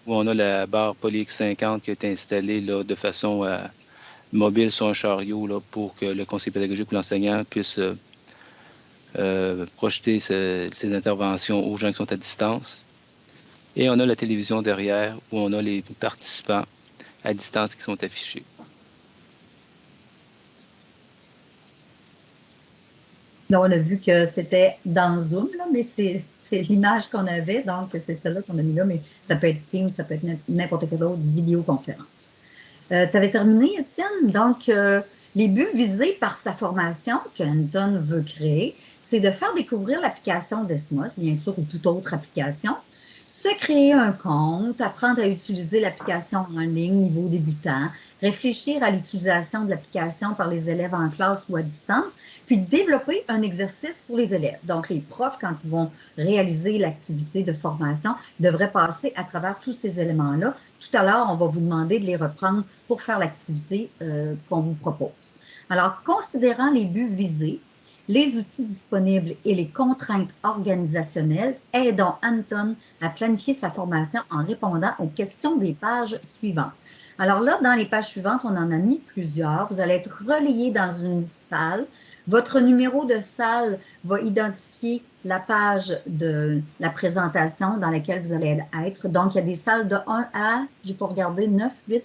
où on a la barre PolyX50 qui a été installée là, de façon euh, mobile sur un chariot là, pour que le conseil pédagogique ou l'enseignant puisse euh, euh, projeter ses interventions aux gens qui sont à distance. Et on a la télévision derrière où on a les participants à distance qui sont affichés. Là, on a vu que c'était dans Zoom, là, mais c'est l'image qu'on avait, donc c'est celle-là qu'on a mis là, mais ça peut être Teams, ça peut être n'importe quelle autre vidéoconférence. Euh, tu avais terminé, Étienne? Donc, euh, les buts visés par sa formation que Anton veut créer, c'est de faire découvrir l'application Desmos, bien sûr, ou toute autre application, se créer un compte, apprendre à utiliser l'application en ligne niveau débutant, réfléchir à l'utilisation de l'application par les élèves en classe ou à distance, puis développer un exercice pour les élèves. Donc, les profs, quand ils vont réaliser l'activité de formation, devraient passer à travers tous ces éléments-là. Tout à l'heure, on va vous demander de les reprendre pour faire l'activité euh, qu'on vous propose. Alors, considérant les buts visés, les outils disponibles et les contraintes organisationnelles aident Anton à planifier sa formation en répondant aux questions des pages suivantes. Alors là, dans les pages suivantes, on en a mis plusieurs. Vous allez être relayé dans une salle. Votre numéro de salle va identifier la page de la présentation dans laquelle vous allez être. Donc, il y a des salles de 1 à, j'ai pas regardé, 9, 8,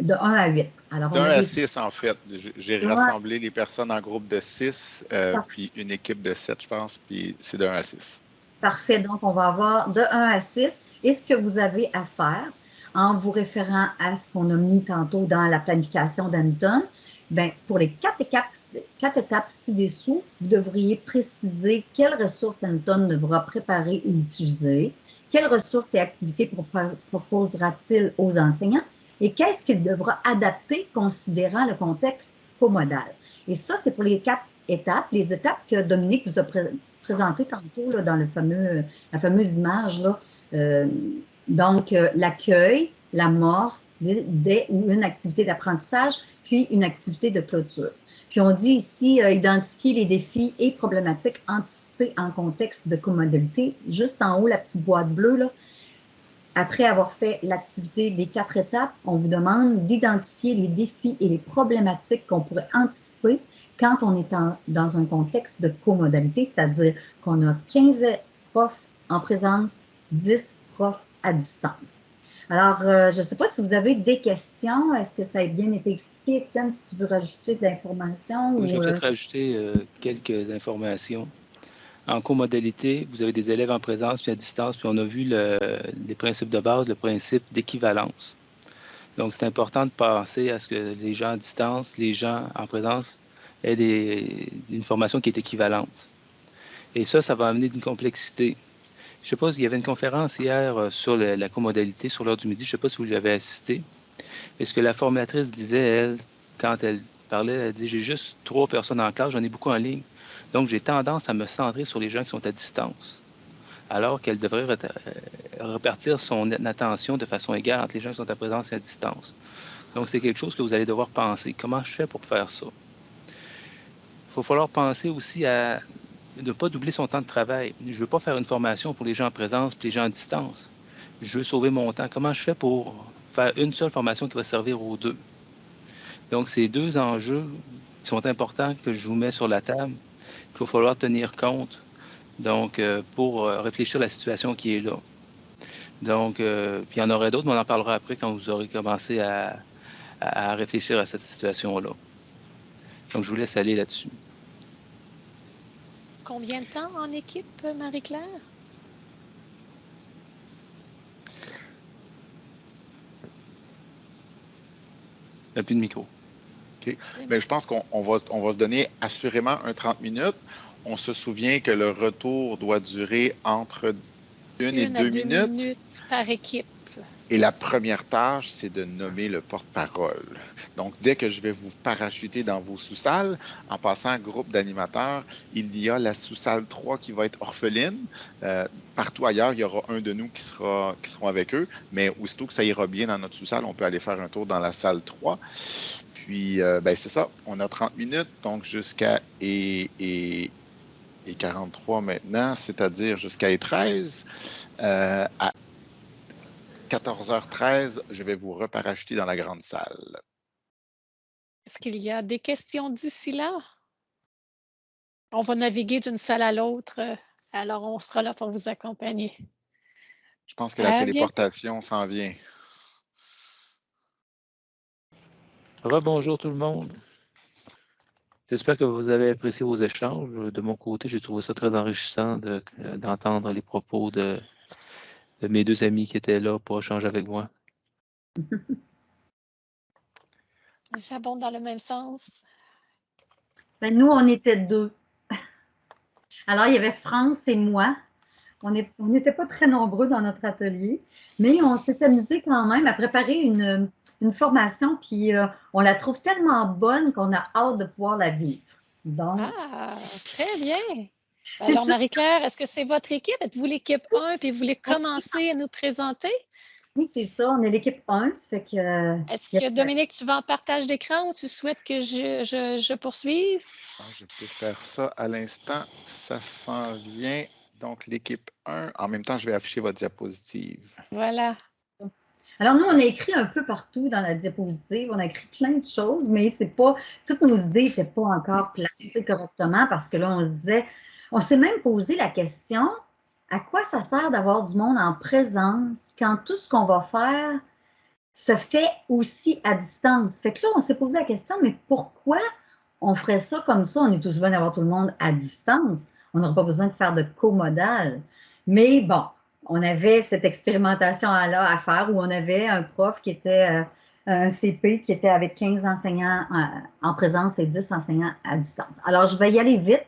de 1 à 8. Alors, de 1 à 6, en fait. J'ai rassemblé les personnes en groupe de 6, euh, puis une équipe de 7, je pense, puis c'est de 1 à 6. Parfait. Donc, on va avoir de 1 à 6. Et ce que vous avez à faire, en vous référant à ce qu'on a mis tantôt dans la planification d'Anton, ben, pour les quatre étapes, quatre étapes ci-dessous, vous devriez préciser quelles ressources Anton devra préparer ou utiliser, quelles ressources et activités proposera-t-il aux enseignants? Et qu'est-ce qu'il devra adapter considérant le contexte comodal. Et ça, c'est pour les quatre étapes, les étapes que Dominique vous a présentées tantôt là, dans la fameuse image. Là, euh, donc, euh, l'accueil, l'amorce des, ou une activité d'apprentissage, puis une activité de clôture. Puis on dit ici euh, identifier les défis et problématiques anticipés en contexte de commodalité. Juste en haut, la petite boîte bleue, là, après avoir fait l'activité des quatre étapes, on vous demande d'identifier les défis et les problématiques qu'on pourrait anticiper quand on est dans un contexte de comodalité, c'est-à-dire qu'on a 15 profs en présence, 10 profs à distance. Alors, euh, je ne sais pas si vous avez des questions. Est-ce que ça a bien été expliqué, Étienne, si tu veux rajouter de l'information? Oui, je vais peut-être euh? rajouter euh, quelques informations. En co-modalité, vous avez des élèves en présence puis à distance, puis on a vu les principes de base, le principe d'équivalence. Donc, c'est important de penser à ce que les gens à distance, les gens en présence aient une formation qui est équivalente. Et ça, ça va amener une complexité. Je sais pas, il y avait une conférence hier euh, sur la comodalité, sur l'heure du midi. Je ne sais pas si vous lui avez assisté. Mais ce que la formatrice disait, elle, quand elle parlait, elle dit J'ai juste trois personnes en classe, j'en ai beaucoup en ligne. Donc, j'ai tendance à me centrer sur les gens qui sont à distance, alors qu'elle devrait repartir son attention de façon égale entre les gens qui sont à présence et à distance. Donc, c'est quelque chose que vous allez devoir penser. Comment je fais pour faire ça? Il va falloir penser aussi à ne pas doubler son temps de travail. Je ne veux pas faire une formation pour les gens en présence et les gens à distance. Je veux sauver mon temps. Comment je fais pour faire une seule formation qui va servir aux deux? Donc, ces deux enjeux qui sont importants que je vous mets sur la table, qu'il va falloir tenir compte donc, euh, pour euh, réfléchir à la situation qui est là. Donc, euh, puis il y en aurait d'autres, mais on en parlera après quand vous aurez commencé à, à réfléchir à cette situation-là. Donc, je vous laisse aller là-dessus. Combien de temps en équipe, Marie-Claire? Il n'y a plus de micro. Mais je pense qu'on va, on va se donner assurément un 30 minutes. On se souvient que le retour doit durer entre une, et deux, minutes. minutes par équipe. Et la première tâche, c'est de nommer le porte-parole. Donc, dès que je vais vous parachuter dans vos sous-salles, en passant groupe d'animateurs, il y a la sous-salle 3 qui va être orpheline. Euh, partout ailleurs, il y aura un de nous qui sera qui seront avec eux. Mais aussitôt que ça ira bien dans notre sous-salle, on peut aller faire un tour dans la salle 3. Puis, euh, ben, c'est ça, on a 30 minutes, donc jusqu'à et, et, et 43 maintenant, c'est-à-dire jusqu'à et 13. Euh, à 14h13, je vais vous reparacheter dans la grande salle. Est-ce qu'il y a des questions d'ici là? On va naviguer d'une salle à l'autre, alors on sera là pour vous accompagner. Je pense que la téléportation s'en vient. Rebonjour tout le monde. J'espère que vous avez apprécié vos échanges. De mon côté, j'ai trouvé ça très enrichissant d'entendre les propos de, de mes deux amis qui étaient là pour échanger avec moi. J'abonde dans le même sens. Ben, nous, on était deux. Alors, il y avait France et moi. On n'était pas très nombreux dans notre atelier, mais on s'est amusé quand même à préparer une, formation, puis euh, on la trouve tellement bonne qu'on a hâte de pouvoir la vivre. Donc, ah, très bien. Alors, Marie-Claire, est-ce que c'est votre équipe? Êtes-vous l'équipe 1 puis vous voulez commencer à nous présenter? Oui, c'est ça. On est l'équipe 1. que. Est-ce que Dominique, tu vas en partage d'écran ou tu souhaites que je, poursuive? Ah, je peux faire ça à l'instant. Ça s'en vient. Donc, l'équipe 1. En même temps, je vais afficher votre diapositive. Voilà. Alors, nous, on a écrit un peu partout dans la diapositive. On a écrit plein de choses, mais c'est pas. Toutes nos idées n'étaient pas encore placées correctement parce que là, on se disait on s'est même posé la question, à quoi ça sert d'avoir du monde en présence quand tout ce qu'on va faire se fait aussi à distance? Fait que là, on s'est posé la question, mais pourquoi on ferait ça comme ça? On est tous bien d'avoir tout le monde à distance. On n'aurait pas besoin de faire de co-modal. Mais bon, on avait cette expérimentation-là à faire où on avait un prof qui était euh, un CP qui était avec 15 enseignants euh, en présence et 10 enseignants à distance. Alors, je vais y aller vite.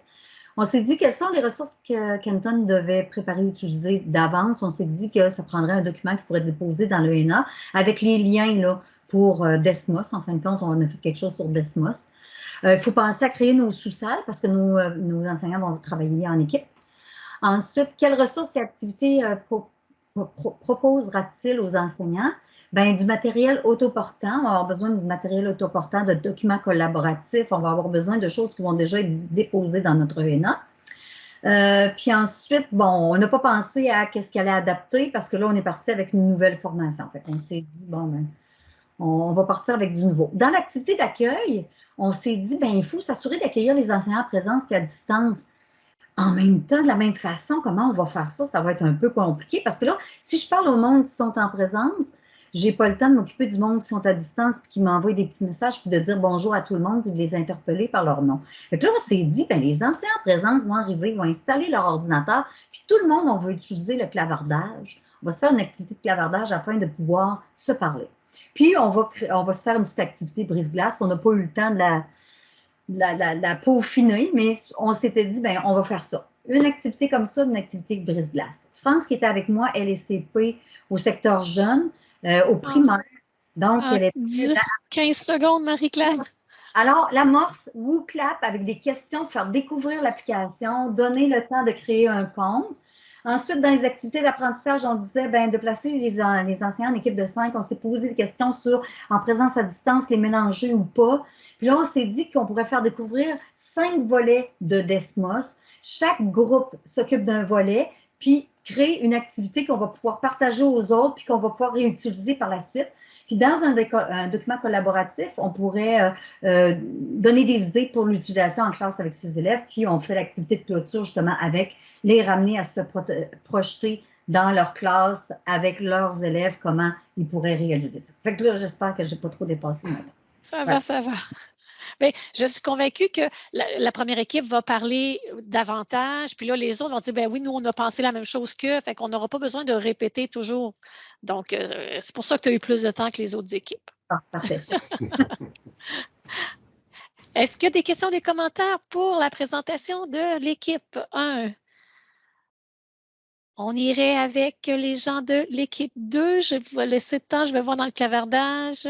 On s'est dit quelles sont les ressources que Kenton devait préparer et utiliser d'avance. On s'est dit que ça prendrait un document qui pourrait être déposé dans l'ENA avec les liens là, pour euh, Desmos. En fin de compte, on a fait quelque chose sur Desmos. Il faut penser à créer nos sous-salles parce que nos, enseignants vont travailler en équipe. Ensuite, quelles ressources et activités proposera-t-il aux enseignants? Ben, du matériel autoportant. On va avoir besoin de matériel autoportant, de documents collaboratifs. On va avoir besoin de choses qui vont déjà être déposées dans notre ENA. Euh, puis ensuite, bon, on n'a pas pensé à qu'est-ce qu'elle allait adapter parce que là, on est parti avec une nouvelle formation. Fait on s'est dit, bon, ben, on, va partir avec du nouveau. Dans l'activité d'accueil, on s'est dit, ben, il faut s'assurer d'accueillir les enseignants en présence et à distance. En même temps, de la même façon, comment on va faire ça? Ça va être un peu compliqué parce que là, si je parle au monde qui sont en présence, j'ai pas le temps de m'occuper du monde qui sont à distance puis qui m'envoient des petits messages puis de dire bonjour à tout le monde puis de les interpeller par leur nom. Et là, on s'est dit, ben, les enseignants en présence vont arriver, vont installer leur ordinateur, puis tout le monde, on va utiliser le clavardage. On va se faire une activité de clavardage afin de pouvoir se parler. Puis, on va, on va se faire une petite activité brise-glace. On n'a pas eu le temps de la, la, la, peaufiner, mais on s'était dit, ben, on va faire ça. Une activité comme ça, une activité de brise-glace. France qui était avec moi, elle est CP au secteur jeune. Euh, au primaire. Donc, ah, elle est... 15 secondes, Marie-Claire. Alors, l'amorce, WooClap avec des questions, faire découvrir l'application, donner le temps de créer un compte. Ensuite, dans les activités d'apprentissage, on disait ben, de placer les, les, enseignants en équipe de cinq. On s'est posé des questions sur en présence à distance, les mélanger ou pas. Puis là, on s'est dit qu'on pourrait faire découvrir cinq volets de Desmos. Chaque groupe s'occupe d'un volet, puis créer une activité qu'on va pouvoir partager aux autres, puis qu'on va pouvoir réutiliser par la suite. Puis dans un, document collaboratif, on pourrait euh, euh, donner des idées pour l'utilisation en classe avec ses élèves, puis on fait l'activité de clôture justement avec les ramener à se projeter dans leur classe avec leurs élèves, comment ils pourraient réaliser ça. Fait que là, j'espère que je n'ai pas trop dépassé maintenant. Ça va, ça va. Bien, je suis convaincue que la, première équipe va parler davantage, puis là, les autres vont dire, ben oui, nous, on a pensé la même chose qu'eux, fait qu'on n'aura pas besoin de répéter toujours. Donc, euh, c'est pour ça que tu as eu plus de temps que les autres équipes. Ah, parfait. Est-ce qu'il y a des questions, des commentaires pour la présentation de l'équipe 1? On irait avec les gens de l'équipe 2. Je vais laisser le temps, je vais voir dans le clavardage.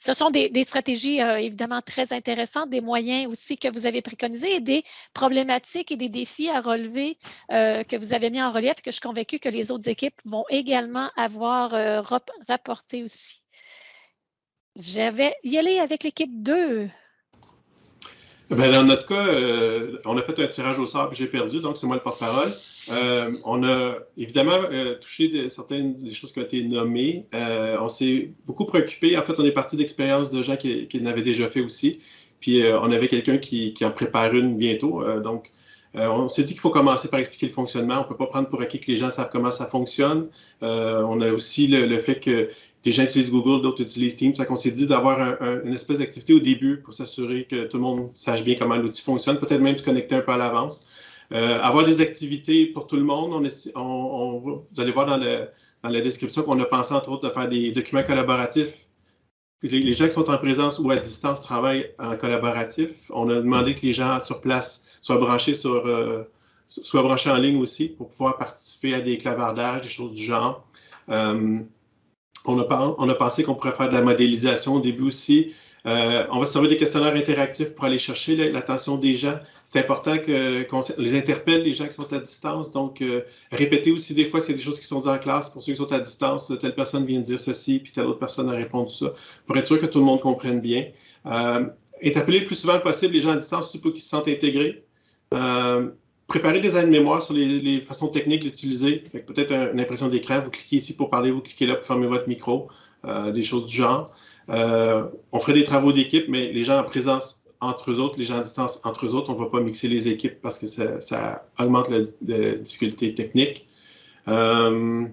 Ce sont des, stratégies euh, évidemment très intéressantes, des moyens aussi que vous avez préconisés et des problématiques et des défis à relever euh, que vous avez mis en relief et que je suis convaincue que les autres équipes vont également avoir euh, rapporté aussi. Je vais y aller avec l'équipe 2. Ben, dans notre cas, euh, on a fait un tirage au sort et j'ai perdu, donc c'est moi le porte-parole. Euh, on a évidemment euh, touché certaines des choses qui ont été nommées. on s'est beaucoup préoccupé. En fait, on est parti d'expériences de gens qui, qui l'avaient déjà fait aussi. Puis on avait quelqu'un qui, qui, en prépare une bientôt. donc, on s'est dit qu'il faut commencer par expliquer le fonctionnement. On ne peut pas prendre pour acquis que les gens savent comment ça fonctionne. on a aussi le, le fait que des gens utilisent Google, d'autres utilisent Teams. Ça qu'on s'est dit d'avoir une espèce d'activité au début pour s'assurer que tout le monde sache bien comment l'outil fonctionne, peut-être même se connecter un peu à l'avance. Euh, avoir des activités pour tout le monde. On, vous allez voir dans, la description qu'on a pensé entre autres de faire des documents collaboratifs. Les, gens qui sont en présence ou à distance travaillent en collaboratif. On a demandé que les gens sur place soient branchés sur euh, soient branchés en ligne aussi pour pouvoir participer à des clavardages, des choses du genre. Euh, on a, pensé qu'on pourrait faire de la modélisation au début aussi. Euh, on va servir des questionnaires interactifs pour aller chercher l'attention des gens. C'est important qu'on les interpelle, les gens qui sont à distance. Donc, euh, répéter aussi des fois, c'est des choses qui sont dites en classe pour ceux qui sont à distance. Telle personne vient de dire ceci, puis telle autre personne a répondu ça, pour être sûr que tout le monde comprenne bien. Euh, interpeller le plus souvent possible les gens à distance pour qu'ils se sentent intégrés préparer des aides-mémoire sur les, façons techniques d'utiliser. Peut-être une impression d'écran, vous cliquez ici pour parler, vous cliquez là pour fermer votre micro, euh, des choses du genre. Euh, on ferait des travaux d'équipe, mais les gens en présence entre eux autres, les gens à distance entre eux autres, on ne va pas mixer les équipes parce que ça, augmente la, difficulté technique. Euh,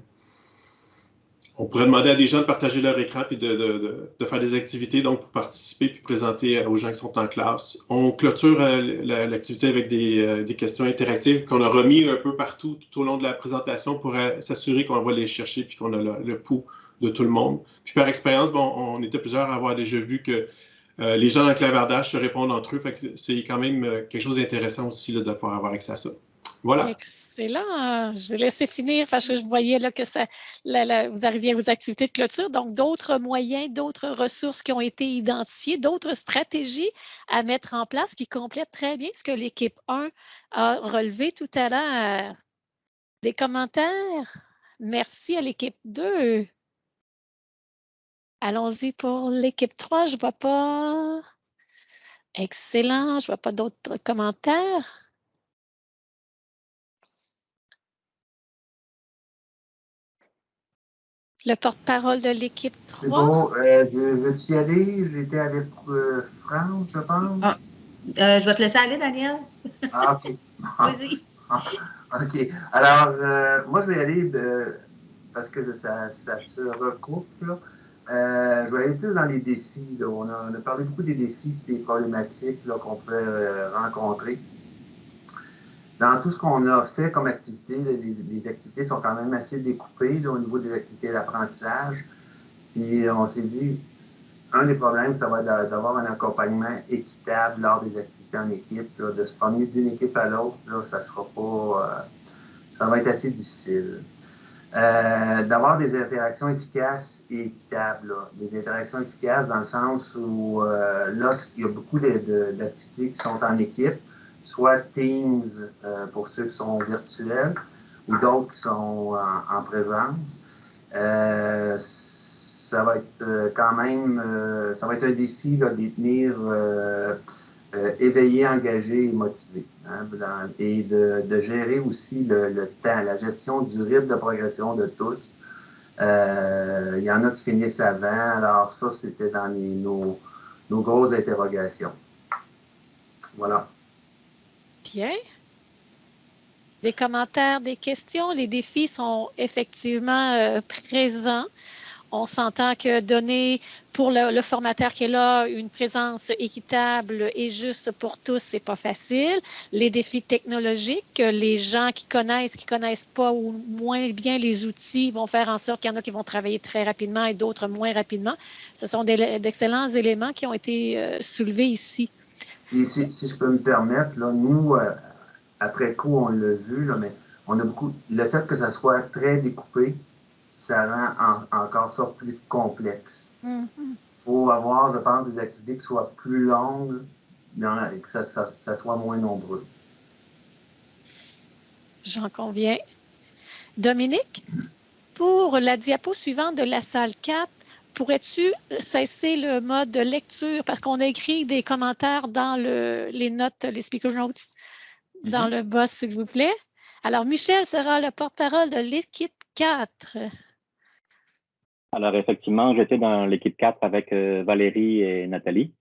on pourrait demander à des gens de partager leur écran et de, faire des activités, donc pour participer puis présenter aux gens qui sont en classe. On clôture euh, l'activité avec euh, des, questions interactives qu'on a remis un peu partout tout au long de la présentation pour euh, s'assurer qu'on va les chercher puis qu'on a le, pouls de tout le monde. Puis par expérience, bon, on était plusieurs à avoir déjà vu que les gens le clavardage se répondent entre eux. c'est quand même quelque chose d'intéressant aussi de pouvoir avoir accès à ça. Voilà. Excellent. Je vais laisser finir parce que je voyais là, que vous arriviez aux activités de clôture. Donc, d'autres moyens, d'autres ressources qui ont été identifiées, d'autres stratégies à mettre en place qui complètent très bien ce que l'équipe 1 a relevé tout à l'heure. Des commentaires? Merci à l'équipe 2. Allons-y pour l'équipe 3. Je ne vois pas. Excellent. Je ne vois pas d'autres commentaires. Le porte-parole de l'équipe 3. Bon, euh, je veux-tu y aller? J'étais avec euh, France, je pense. Ah, euh, je vais te laisser aller, Daniel. Ah, OK. Vas-y. OK. Alors, euh, moi, je vais y aller parce que ça, ça se recoupe. Là. je vais aller plus dans les défis. Là. On, a, on, a, parlé beaucoup des défis des problématiques qu'on peut rencontrer dans tout ce qu'on a fait comme activité, les, activités sont quand même assez découpées au niveau des activités d'apprentissage. Puis on s'est dit, un des problèmes, ça va être d'avoir un accompagnement équitable lors des activités en équipe, de se promener d'une équipe à l'autre, ça sera pas, euh, ça va être assez difficile. euh, d'avoir des interactions efficaces et équitables. là. Des interactions efficaces dans le sens où euh, lorsqu'il y a beaucoup d'activités qui sont en équipe, soit Teams euh, pour ceux qui sont virtuels ou d'autres qui sont en, en présence, euh, ça va être euh, quand même, euh, ça va être un défi de les tenir euh, euh, éveillés, engagés et motivés. hein, et de, gérer aussi le, temps, la gestion du rythme de progression de tous. Euh, il y en a qui finissent avant, alors ça, c'était dans nos, nos grosses interrogations. Voilà. Bien. Des commentaires, des questions. Les défis sont effectivement euh, présents. On s'entend que donner pour le, formateur qui est là une présence équitable et juste pour tous, c'est pas facile. Les défis technologiques, les gens qui connaissent, qui connaissent pas ou moins bien les outils vont faire en sorte qu'il y en a qui vont travailler très rapidement et d'autres moins rapidement. Ce sont d'excellents éléments qui ont été euh, soulevés ici. Et si, si je peux me permettre, là, nous, euh, après coup, on l'a vu, là, mais on a beaucoup. Le fait que ça soit très découpé, ça rend en- encore ça plus complexe. Il faut avoir, je pense, des activités qui soient plus longues dans la- et que ça, ça- ça soit moins nombreux. J'en conviens. Dominique, pour la diapo suivante de la salle 4, pourrais-tu cesser le mode de lecture? Parce qu'on a écrit des commentaires dans le- les notes, les speaker notes, dans le bas, s'il vous plaît. Alors, Michel sera le porte-parole de l'équipe 4. Alors, effectivement, j'étais dans l'équipe 4 avec euh, Valérie et Nathalie.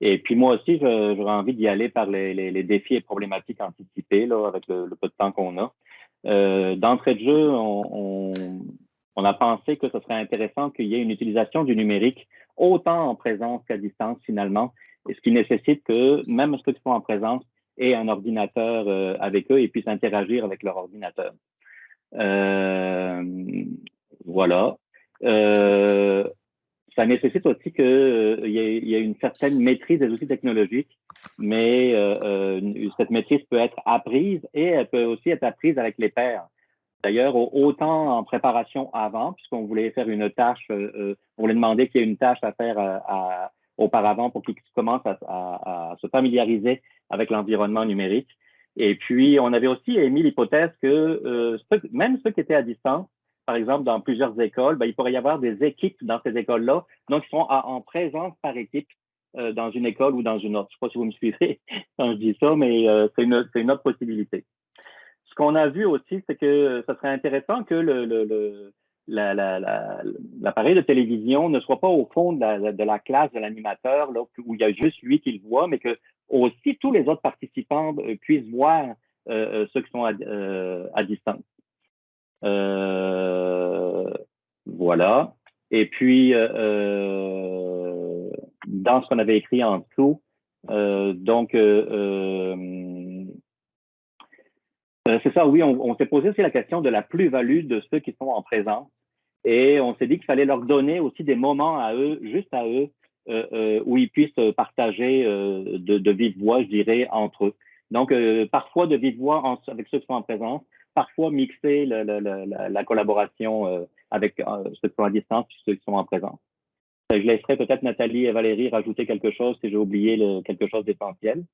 Et puis moi aussi, j'aurais envie d'y aller par les, les- les défis et problématiques anticipés là, avec le, le peu de temps qu'on a. Euh, D'entrée de jeu, on, on- on a pensé que ce serait intéressant qu'il y ait une utilisation du numérique autant en présence qu'à distance finalement, ce qui nécessite que même ceux qui sont en présence aient un ordinateur euh, avec eux et puissent interagir avec leur ordinateur. Euh, voilà. Euh, ça nécessite aussi qu'il y, ait- une certaine maîtrise des outils technologiques, mais cette maîtrise peut être apprise et elle peut aussi être apprise avec les pairs. D'ailleurs, au- autant en préparation avant, puisqu'on voulait faire une tâche, euh, euh, on voulait demander qu'il y ait une tâche à faire euh, à- auparavant pour qu'ils commencent à, à- se familiariser avec l'environnement numérique. Et puis, on avait aussi émis l'hypothèse que euh, même ceux qui étaient à distance, par exemple, dans plusieurs écoles, ben, il pourrait y avoir des équipes dans ces écoles-là, donc ils sont en présence par équipe euh, dans une école ou dans une autre. Je ne sais pas si vous me suivez quand je dis ça, mais euh, c'est une, c'est une autre possibilité. Qu'on a vu aussi, c'est que ce serait intéressant que l'appareil de télévision ne soit pas au fond de la, classe de l'animateur, où il y a juste lui qui le voit, mais que aussi tous les autres participants euh, puissent voir euh, euh, ceux qui sont à, distance. Voilà. Et puis, dans ce qu'on avait écrit en dessous, donc, euh, c'est ça, oui, on, s'est posé aussi la question de la plus-value de ceux qui sont en présence. Et on s'est dit qu'il fallait leur donner aussi des moments à eux, juste à eux, euh, euh, où ils puissent partager de, vive voix, je dirais, entre eux. Donc, parfois de vive voix avec ceux qui sont en présence, parfois mixer la, la collaboration avec ceux qui sont à distance et ceux qui sont en présence. Je laisserai peut-être Nathalie et Valérie rajouter quelque chose si j'ai oublié quelque chose d'essentiel.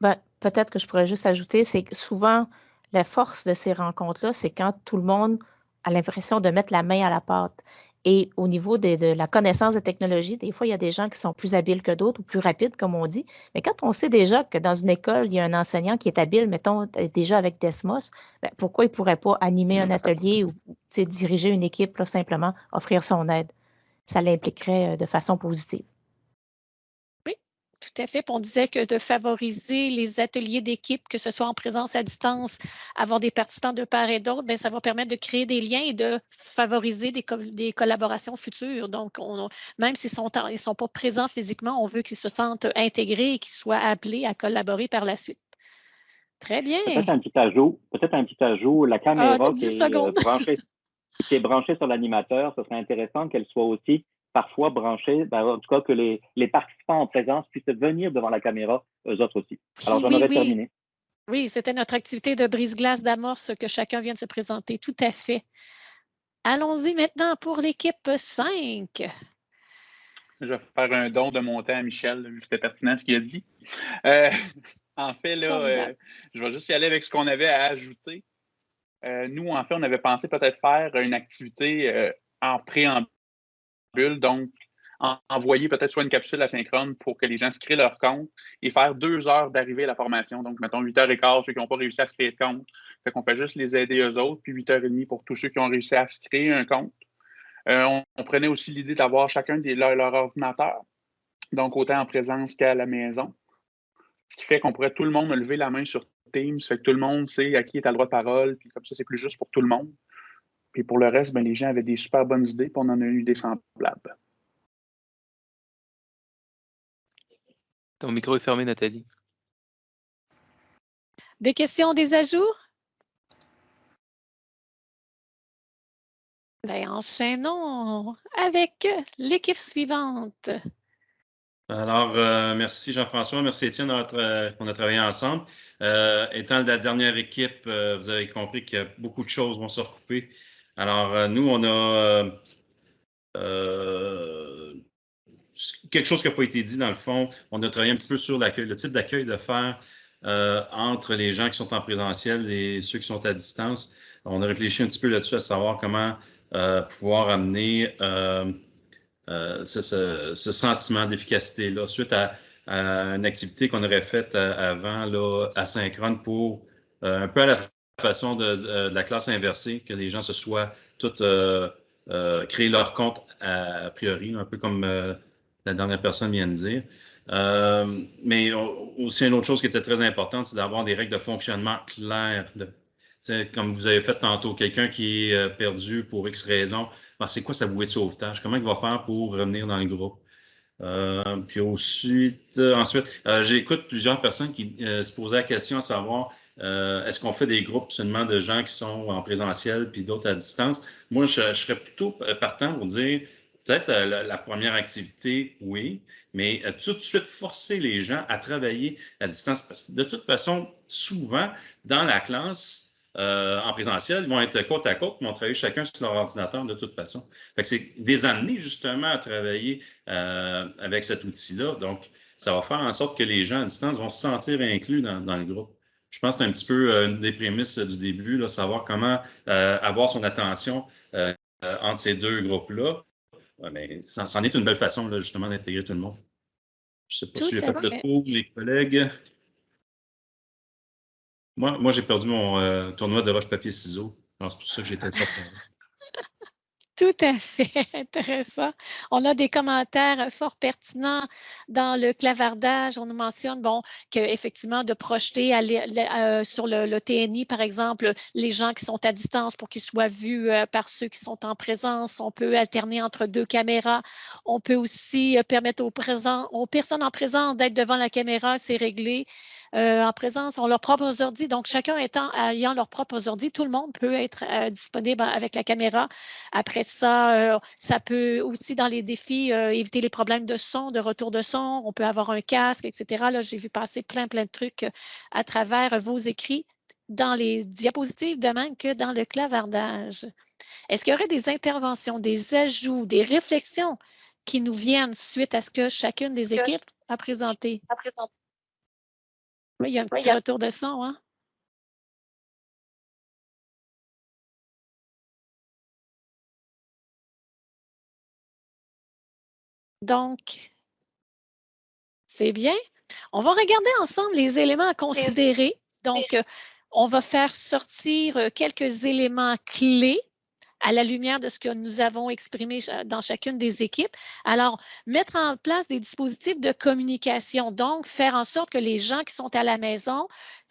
Ben, peut-être que je pourrais juste ajouter, c'est que souvent, la force de ces rencontres-là, c'est quand tout le monde a l'impression de mettre la main à la pâte. Et au niveau de, la connaissance des technologies, des fois, il y a des gens qui sont plus habiles que d'autres ou plus rapides, comme on dit. Mais quand on sait déjà que dans une école, il y a un enseignant qui est habile, mettons, déjà avec Desmos, ben, pourquoi il ne pourrait pas animer un atelier ou diriger une équipe, simplement offrir son aide? Ça l'impliquerait euh, de façon positive. Tout à fait. Puis on disait que de favoriser les ateliers d'équipe, que ce soit en présence à distance, avoir des participants de part et d'autre, bien, ça va permettre de créer des liens et de favoriser des, co- des collaborations futures. Donc, on- même s'ils sont, en- ils sont pas présents physiquement, on veut qu'ils se sentent intégrés et qu'ils soient appelés à collaborer par la suite. Très bien. Peut-être un petit ajout, peut-être un petit ajout, la caméra Ah, qui, 10 est, euh, branchée, qui est branchée sur l'animateur, ce serait intéressant qu'elle soit aussi parfois branchée, ben, en tout cas que les, les participants en présence puissent venir devant la caméra, eux autres aussi. Alors, j'en Oui, aurais oui. terminé. Oui, c'était notre activité de brise-glace d'amorce que chacun vient de se présenter. Tout à fait. Allons-y maintenant pour l'équipe 5. Je vais faire un don de mon temps à Michel, vu que c'était pertinent ce qu'il a dit. Euh, en fait, là, euh, je vais juste y aller avec ce qu'on avait à ajouter. Euh, nous, en fait, on avait pensé peut-être faire une activité en préambule, donc envoyer peut-être soit une capsule asynchrone pour que les gens se créent leur compte et faire deux heures d'arrivée à la formation. Donc, mettons 8h15, ceux qui n'ont pas réussi à se créer de compte. Fait qu'on fait juste les aider eux autres, puis 8h30 pour tous ceux qui ont réussi à se créer un compte. Euh, on, prenait aussi l'idée d'avoir chacun leur, ordinateur, donc autant en présence qu'à la maison. Ce qui fait qu'on pourrait tout le monde lever la main sur Teams, fait que tout le monde sait à qui est à le droit de parole, puis comme ça, c'est plus juste pour tout le monde. Puis pour le reste, ben, les gens avaient des super bonnes idées, puis on en a eu des semblables. Ton micro est fermé, Nathalie. Des questions, des ajouts? Ben, enchaînons avec l'équipe suivante. Alors, euh, merci Jean-François, merci Étienne on a travaillé ensemble. Euh, étant la dernière équipe, euh, vous avez compris qu'il y a beaucoup de choses vont se recouper. Alors, nous, on a quelque chose qui n'a pas été dit dans le fond. On a travaillé un petit peu sur l'accueil, le type d'accueil de faire euh, entre les gens qui sont en présentiel et ceux qui sont à distance. On a réfléchi un petit peu là-dessus à savoir comment euh, pouvoir amener euh, ce, sentiment d'efficacité-là suite à, une activité qu'on aurait faite avant là, asynchrone pour un peu à la façon de, la classe inversée, que les gens se soient tous créés leur compte a priori, un peu comme la dernière personne vient de dire. Euh, mais aussi, une autre chose qui était très importante, c'est d'avoir des règles de fonctionnement claires. De, comme vous avez fait tantôt, quelqu'un qui est euh, perdu pour X raison, ben, c'est quoi sa bouée de sauvetage? Comment il va faire pour revenir dans le groupe? Euh, puis ensuite, ensuite j'écoute plusieurs personnes qui se posaient la question à savoir est-ce qu'on fait des groupes seulement de gens qui sont en présentiel puis d'autres à distance? Moi, je serais plutôt partant pour dire peut-être euh, la, première activité, oui, mais euh, tout de suite forcer les gens à travailler à distance. Parce que de toute façon, souvent, dans la classe, euh, en présentiel, ils vont être côte à côte, ils vont travailler chacun sur leur ordinateur de toute façon. C'est des années justement à travailler avec cet outil-là. Donc, ça va faire en sorte que les gens à distance vont se sentir inclus dans, le groupe. Je pense que c'est un petit peu une des prémices du début, là, savoir comment avoir son attention entre ces deux groupes-là mais ça, en est une belle façon, là, justement, d'intégrer tout le monde. Je ne sais pas si j'ai fait le tour, les collègues. Moi, moi j'ai perdu mon euh, tournoi de roche-papier-ciseaux. C'est pour ça que j'étais pas tout à fait intéressant. On a des commentaires fort pertinents dans le clavardage. On nous mentionne bon, qu'effectivement, de projeter euh, sur le, TNI, par exemple, les gens qui sont à distance pour qu'ils soient vus euh, par ceux qui sont en présence. On peut alterner entre deux caméras. On peut aussi euh, permettre aux, présents, aux personnes en présence d'être devant la caméra, c'est réglé. Euh, en présence ont leurs propres ordi. Donc, chacun étant, ayant leurs propres ordi, tout le monde peut être euh, disponible avec la caméra. Après ça, euh, ça peut aussi, dans les défis, éviter les problèmes de son, de retour de son. On peut avoir un casque, etc. Là, j'ai vu passer plein, plein de trucs à travers vos écrits dans les diapositives de même que dans le clavardage. Est-ce qu'il y aurait des interventions, des ajouts, des réflexions qui nous viennent suite à ce que chacune des équipes a présenté? A présenté. Oui, il y a un petit retour de son, hein? Donc, c'est bien. On va regarder ensemble les éléments à considérer. Donc, euh, on va faire sortir euh, quelques éléments clés à la lumière de ce que nous avons exprimé dans chacune des équipes. Alors, mettre en place des dispositifs de communication, donc faire en sorte que les gens qui sont à la maison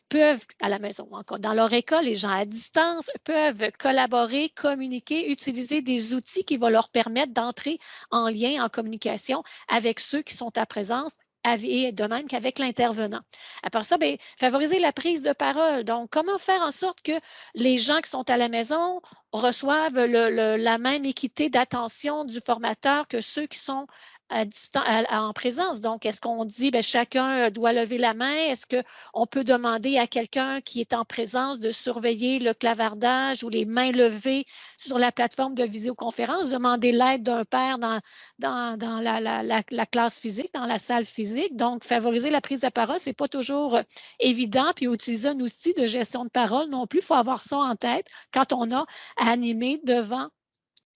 peuvent, à la maison, encore dans leur école, les gens à distance peuvent collaborer, communiquer, utiliser des outils qui vont leur permettre d'entrer en lien, en communication avec ceux qui sont à présence et de même qu'avec l'intervenant. À part ça, bien, favoriser la prise de parole. Donc, comment faire en sorte que les gens qui sont à la maison reçoivent la même équité d'attention du formateur que ceux qui sont en présence. Donc, est-ce qu'on dit ben, chacun doit lever la main? Est-ce qu'on peut demander à quelqu'un qui est en présence de surveiller le clavardage ou les mains levées sur la plateforme de visioconférence, demander l'aide d'un père dans, dans, la, classe physique, dans la salle physique? Donc, favoriser la prise de parole, ce n'est pas toujours euh, évident. Puis, utiliser un outil de gestion de parole non plus, il faut avoir ça en tête quand on a à animer devant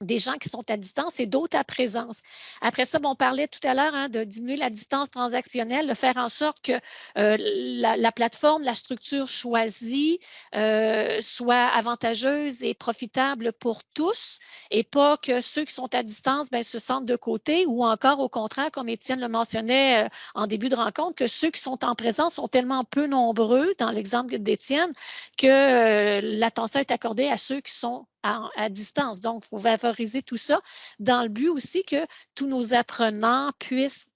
des gens qui sont à distance et d'autres à présence. Après ça, on parlait tout à l'heure hein, de diminuer la distance transactionnelle, de faire en sorte que euh, la, plateforme, la structure choisie euh, soit avantageuse et profitable pour tous et pas que ceux qui sont à distance ben, se sentent de côté ou encore au contraire, comme Étienne le mentionnait euh, en début de rencontre, que ceux qui sont en présence sont tellement peu nombreux, dans l'exemple d'Étienne, que l'attention est accordée à ceux qui sont à, distance. Donc, il faut favoriser tout ça dans le but aussi que tous nos apprenants puissent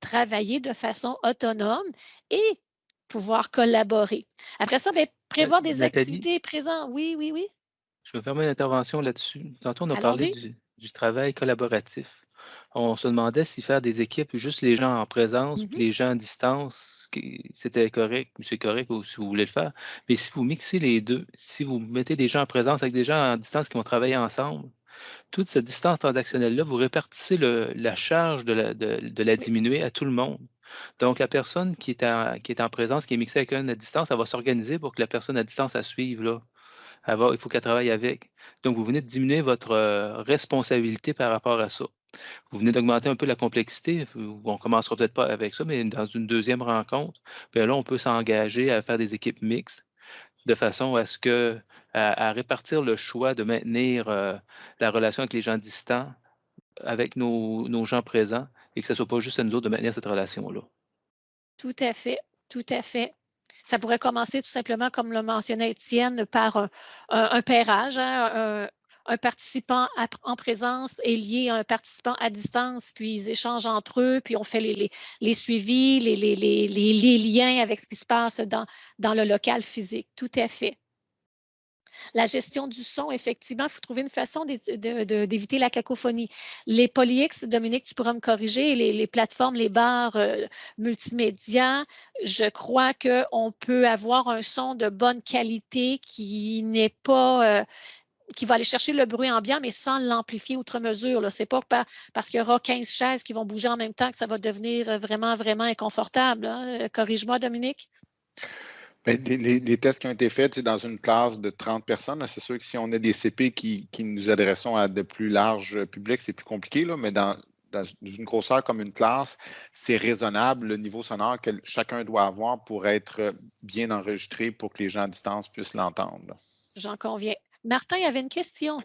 travailler de façon autonome et pouvoir collaborer. Après ça, bien, prévoir des activités présentes. Oui, oui, oui. Je vais faire une intervention là-dessus. Tantôt, on a parlé du, travail collaboratif on se demandait si faire des équipes, juste les gens en présence, puis mmh les gens à distance, c'était correct, c'est correct ou si vous voulez le faire. Mais si vous mixez les deux, si vous mettez des gens en présence avec des gens en distance qui vont travailler ensemble, toute cette distance transactionnelle-là, vous répartissez la charge de la, diminuer à tout le monde. Donc, la personne qui est, en, présence, qui est mixée avec un à distance, elle va s'organiser pour que la personne à distance la suive. Il faut qu'elle travaille avec. Donc, vous venez de diminuer votre euh, responsabilité par rapport à ça. Vous venez d'augmenter un peu la complexité. On ne commencera peut-être pas avec ça, mais dans une deuxième rencontre, bien là, on peut s'engager à faire des équipes mixtes de façon à ce que, à, répartir le choix de maintenir euh, la relation avec les gens distants avec nos, gens présents et que ce ne soit pas juste à nous autres de maintenir cette relation-là. Tout à fait, tout à fait. Ça pourrait commencer tout simplement, comme le mentionnait Étienne, par un, un, pairage, hein, un participant en présence est lié à un participant à distance, puis ils échangent entre eux, puis on fait les, suivis, les, liens avec ce qui se passe dans, dans le local physique. Tout à fait. La gestion du son, effectivement, il faut trouver une façon d'éviter la cacophonie. Les polyX, Dominique, tu pourras me corriger, les, plateformes, les bars euh, multimédia, je crois qu'on peut avoir un son de bonne qualité qui n'est pas, euh, qui va aller chercher le bruit ambiant, mais sans l'amplifier outre mesure. Ce n'est pas parce qu'il y aura 15 chaises qui vont bouger en même temps que ça va devenir euh, vraiment, vraiment inconfortable. Hein. Corrige-moi, Dominique. Ben, les, tests qui ont été faits dans une classe de 30 personnes, c'est sûr que si on a des CP qui, nous adressons à de plus larges publics, c'est plus compliqué, là, mais dans, une grosseur comme une classe, c'est raisonnable le niveau sonore que chacun doit avoir pour être bien enregistré pour que les gens à distance puissent l'entendre. J'en conviens. Martin, il y avait une question.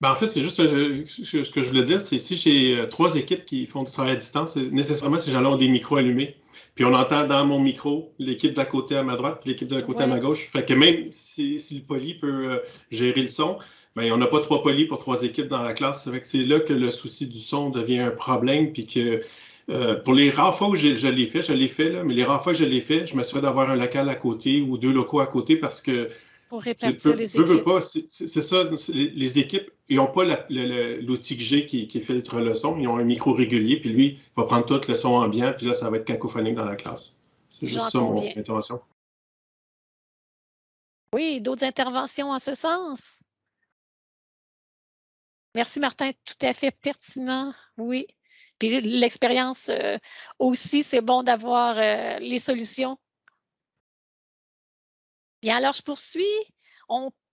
Ben, en fait, c'est juste euh, ce que je voulais dire, c'est si j'ai euh, trois équipes qui font du travail à distance, nécessairement ces gens-là ont des micros allumés. Puis on entend dans mon micro l'équipe d'à côté à ma droite, puis l'équipe de côté à ma gauche. Fait que même si, le poli peut euh, gérer le son, ben, on n'a pas trois polis pour trois équipes dans la classe. c'est là que le souci du son devient un problème, puis que pour les rares fois où je, l'ai fait, je l'ai fait, là, mais les rares fois que je l'ai fait, je m'assurais d'avoir un local à côté ou deux locaux à côté parce que pour répartir les équipes. C'est ça, les, équipes, ils n'ont pas l'outil que j'ai qui, qui filtre le son, ils ont un micro régulier, puis lui, il va prendre tout le son ambiant, puis là, ça va être cacophonique dans la classe. C'est juste ça mon intervention. Oui, d'autres interventions en ce sens? Merci, Martin. Tout à fait pertinent. Oui. Puis l'expérience euh, aussi, c'est bon d'avoir euh, les solutions Bien, alors je poursuis.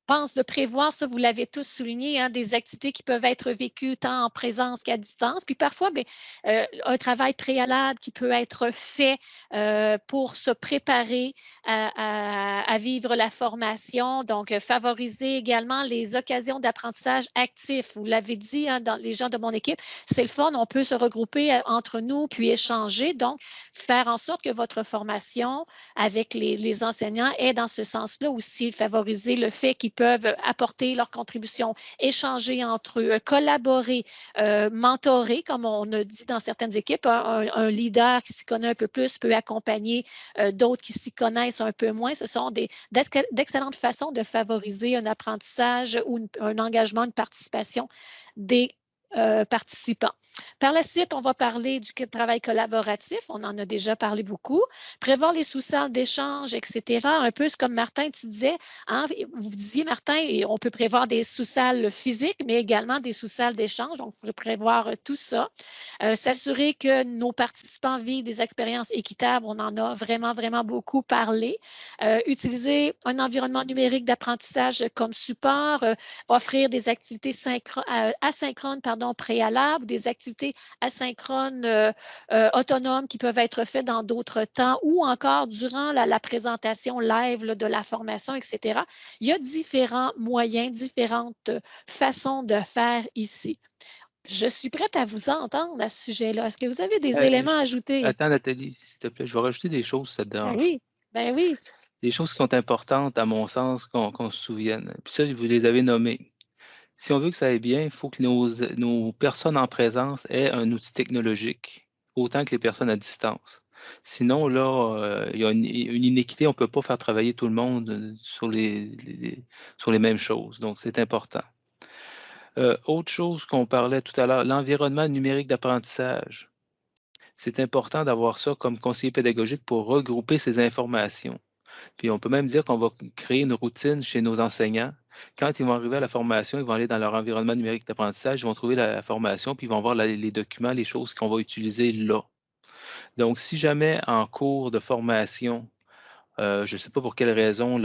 Pense de prévoir, ça vous l'avez tous souligné, hein, des activités qui peuvent être vécues tant en présence qu'à distance. Puis parfois, bien, euh, un travail préalable qui peut être fait euh, pour se préparer à, vivre la formation. Donc, euh, favoriser également les occasions d'apprentissage actif. Vous l'avez dit, hein, dans les gens de mon équipe, c'est le fun, on peut se regrouper entre nous puis échanger. Donc, faire en sorte que votre formation avec les, les enseignants est dans ce sens-là aussi, favoriser le fait qu'ils peuvent apporter leur contribution, échanger entre eux, collaborer, euh, mentorer, comme on a dit dans certaines équipes. Un, leader qui s'y connaît un peu plus peut accompagner euh, d'autres qui s'y connaissent un peu moins. Ce sont d'excellentes façons de favoriser un apprentissage ou un engagement, une participation des euh, participants. Par la suite, on va parler du travail collaboratif. On en a déjà parlé beaucoup. Prévoir les sous-salles d'échange, etc. Un peu comme Martin, tu disais. Hein, vous disiez, Martin, on peut prévoir des sous-salles physiques, mais également des sous-salles d'échange. Donc, il faudrait prévoir tout ça. Euh, s'assurer que nos participants vivent des expériences équitables. On en a vraiment, vraiment beaucoup parlé. Euh, utiliser un environnement numérique d'apprentissage comme support, euh, offrir des activités asynchrones pardon, préalables, des activités asynchrones autonomes qui peuvent être faites dans d'autres temps ou encore durant la, présentation live de la formation, etc. Il y a différents moyens, différentes façons de faire ici. Je suis prête à vous entendre à ce sujet-là. Est-ce que vous avez des Euh, éléments à ajouter? Attends, Nathalie, s'il te plaît, je vais rajouter des choses, ça te Ben dérange? oui, ben oui. Des choses qui sont importantes, à mon sens, qu'on qu'on se souvienne. Puis ça, vous les avez nommées. Si on veut que ça aille bien, il faut que nos, personnes en présence aient un outil technologique, autant que les personnes à distance. Sinon, là, euh, il y a une, inéquité, on ne peut pas faire travailler tout le monde euh, sur les, les- sur les mêmes choses. Donc, c'est important. Euh, autre chose qu'on parlait tout à l'heure, l'environnement numérique d'apprentissage. C'est important d'avoir ça comme conseiller pédagogique pour regrouper ces informations. Puis on peut même dire qu'on va créer une routine chez nos enseignants. Quand ils vont arriver à la formation, ils vont aller dans leur environnement numérique d'apprentissage, ils vont trouver la formation, puis ils vont voir les documents, les choses qu'on va utiliser là. Donc, si jamais en cours de formation, euh, je ne sais pas pour quelle raison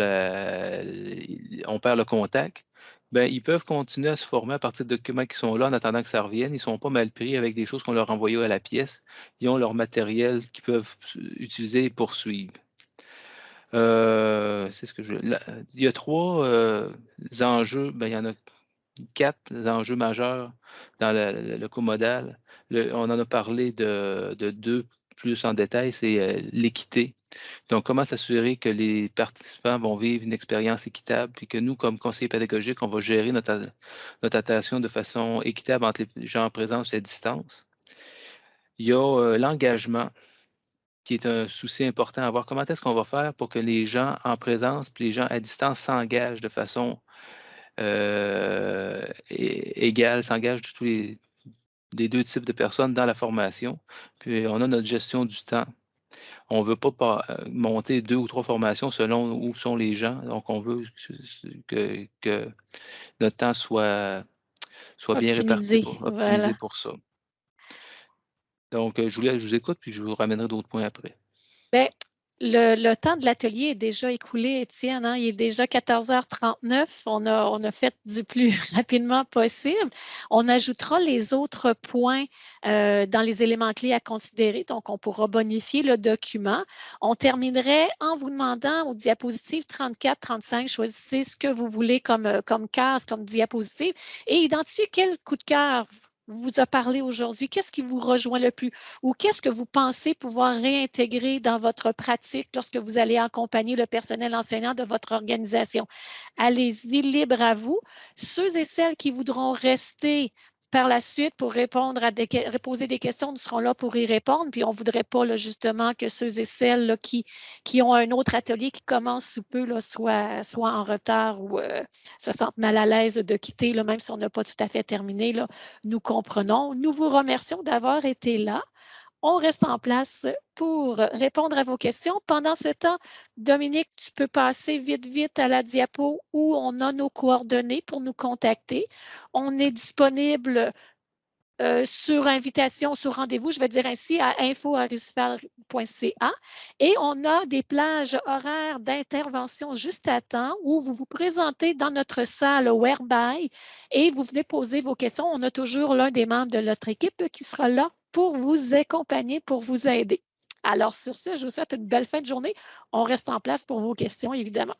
on perd le contact, ben, ils peuvent continuer à se former à partir de documents qui sont là en attendant que ça revienne. Ils ne sont pas mal pris avec des choses qu'on leur envoyait à la pièce. Ils ont leur matériel qu'ils peuvent utiliser et poursuivre. Euh, c'est ce que je. il y a trois euh, enjeux, ben, il y en a quatre enjeux majeurs dans le, le- le comodal. On en a parlé de, de deux plus en détail, c'est euh, l'équité. Donc, comment s'assurer que les participants vont vivre une expérience équitable, puis que nous, comme conseillers pédagogiques, on va gérer notre, notre attention de façon équitable entre les gens en présence et à distance? Il y a l'engagement, qui est un souci important à voir. Comment est-ce qu'on va faire pour que les gens en présence puis les gens à distance s'engagent de façon euh, égale, s'engagent de tous les, les deux types de personnes dans la formation? Puis on a notre gestion du temps. On ne veut pas euh, monter deux ou trois formations selon où sont les gens. Donc, on veut que, que notre temps soit, soit bien réparti pour, optimisé voilà. pour ça. Donc, euh, je, vous, écoute, puis je vous ramènerai d'autres points après. Bien, le, temps de l'atelier est déjà écoulé, Étienne. hein. Il est déjà 14h39. On a, on a fait du plus rapidement possible. On ajoutera les autres points euh, dans les éléments clés à considérer. Donc, on pourra bonifier le document. On terminerait en vous demandant aux diapositives 34, 35, choisissez ce que vous voulez comme, euh, comme case, comme diapositive et identifiez quel coup de cœur vous a parlé aujourd'hui? Qu'est-ce qui vous rejoint le plus? Ou qu'est-ce que vous pensez pouvoir réintégrer dans votre pratique lorsque vous allez accompagner le personnel enseignant de votre organisation? Allez-y, libre à vous. Ceux et celles qui voudront rester par la suite pour répondre à des, poser des questions, nous serons là pour y répondre. Puis on voudrait pas justement que ceux et celles qui, qui ont un autre atelier qui commence sous peu là, soient, soient en retard ou euh, se sentent mal à l'aise de quitter, là, même si on n'a pas tout à fait terminé. Là, nous comprenons. Nous vous remercions d'avoir été là. On reste en place pour répondre à vos questions. Pendant ce temps, Dominique, tu peux passer vite, vite à la diapo où on a nos coordonnées pour nous contacter. On est disponible euh, sur invitation, sur rendez-vous, je vais dire ainsi, à info.arisval.ca. Et on a des plages horaires d'intervention juste à temps où vous vous présentez dans notre salle Whereby et vous venez poser vos questions. On a toujours l'un des membres de notre équipe qui sera là pour vous accompagner, pour vous aider. Alors, sur ce, je vous souhaite une belle fin de journée. On reste en place pour vos questions, évidemment.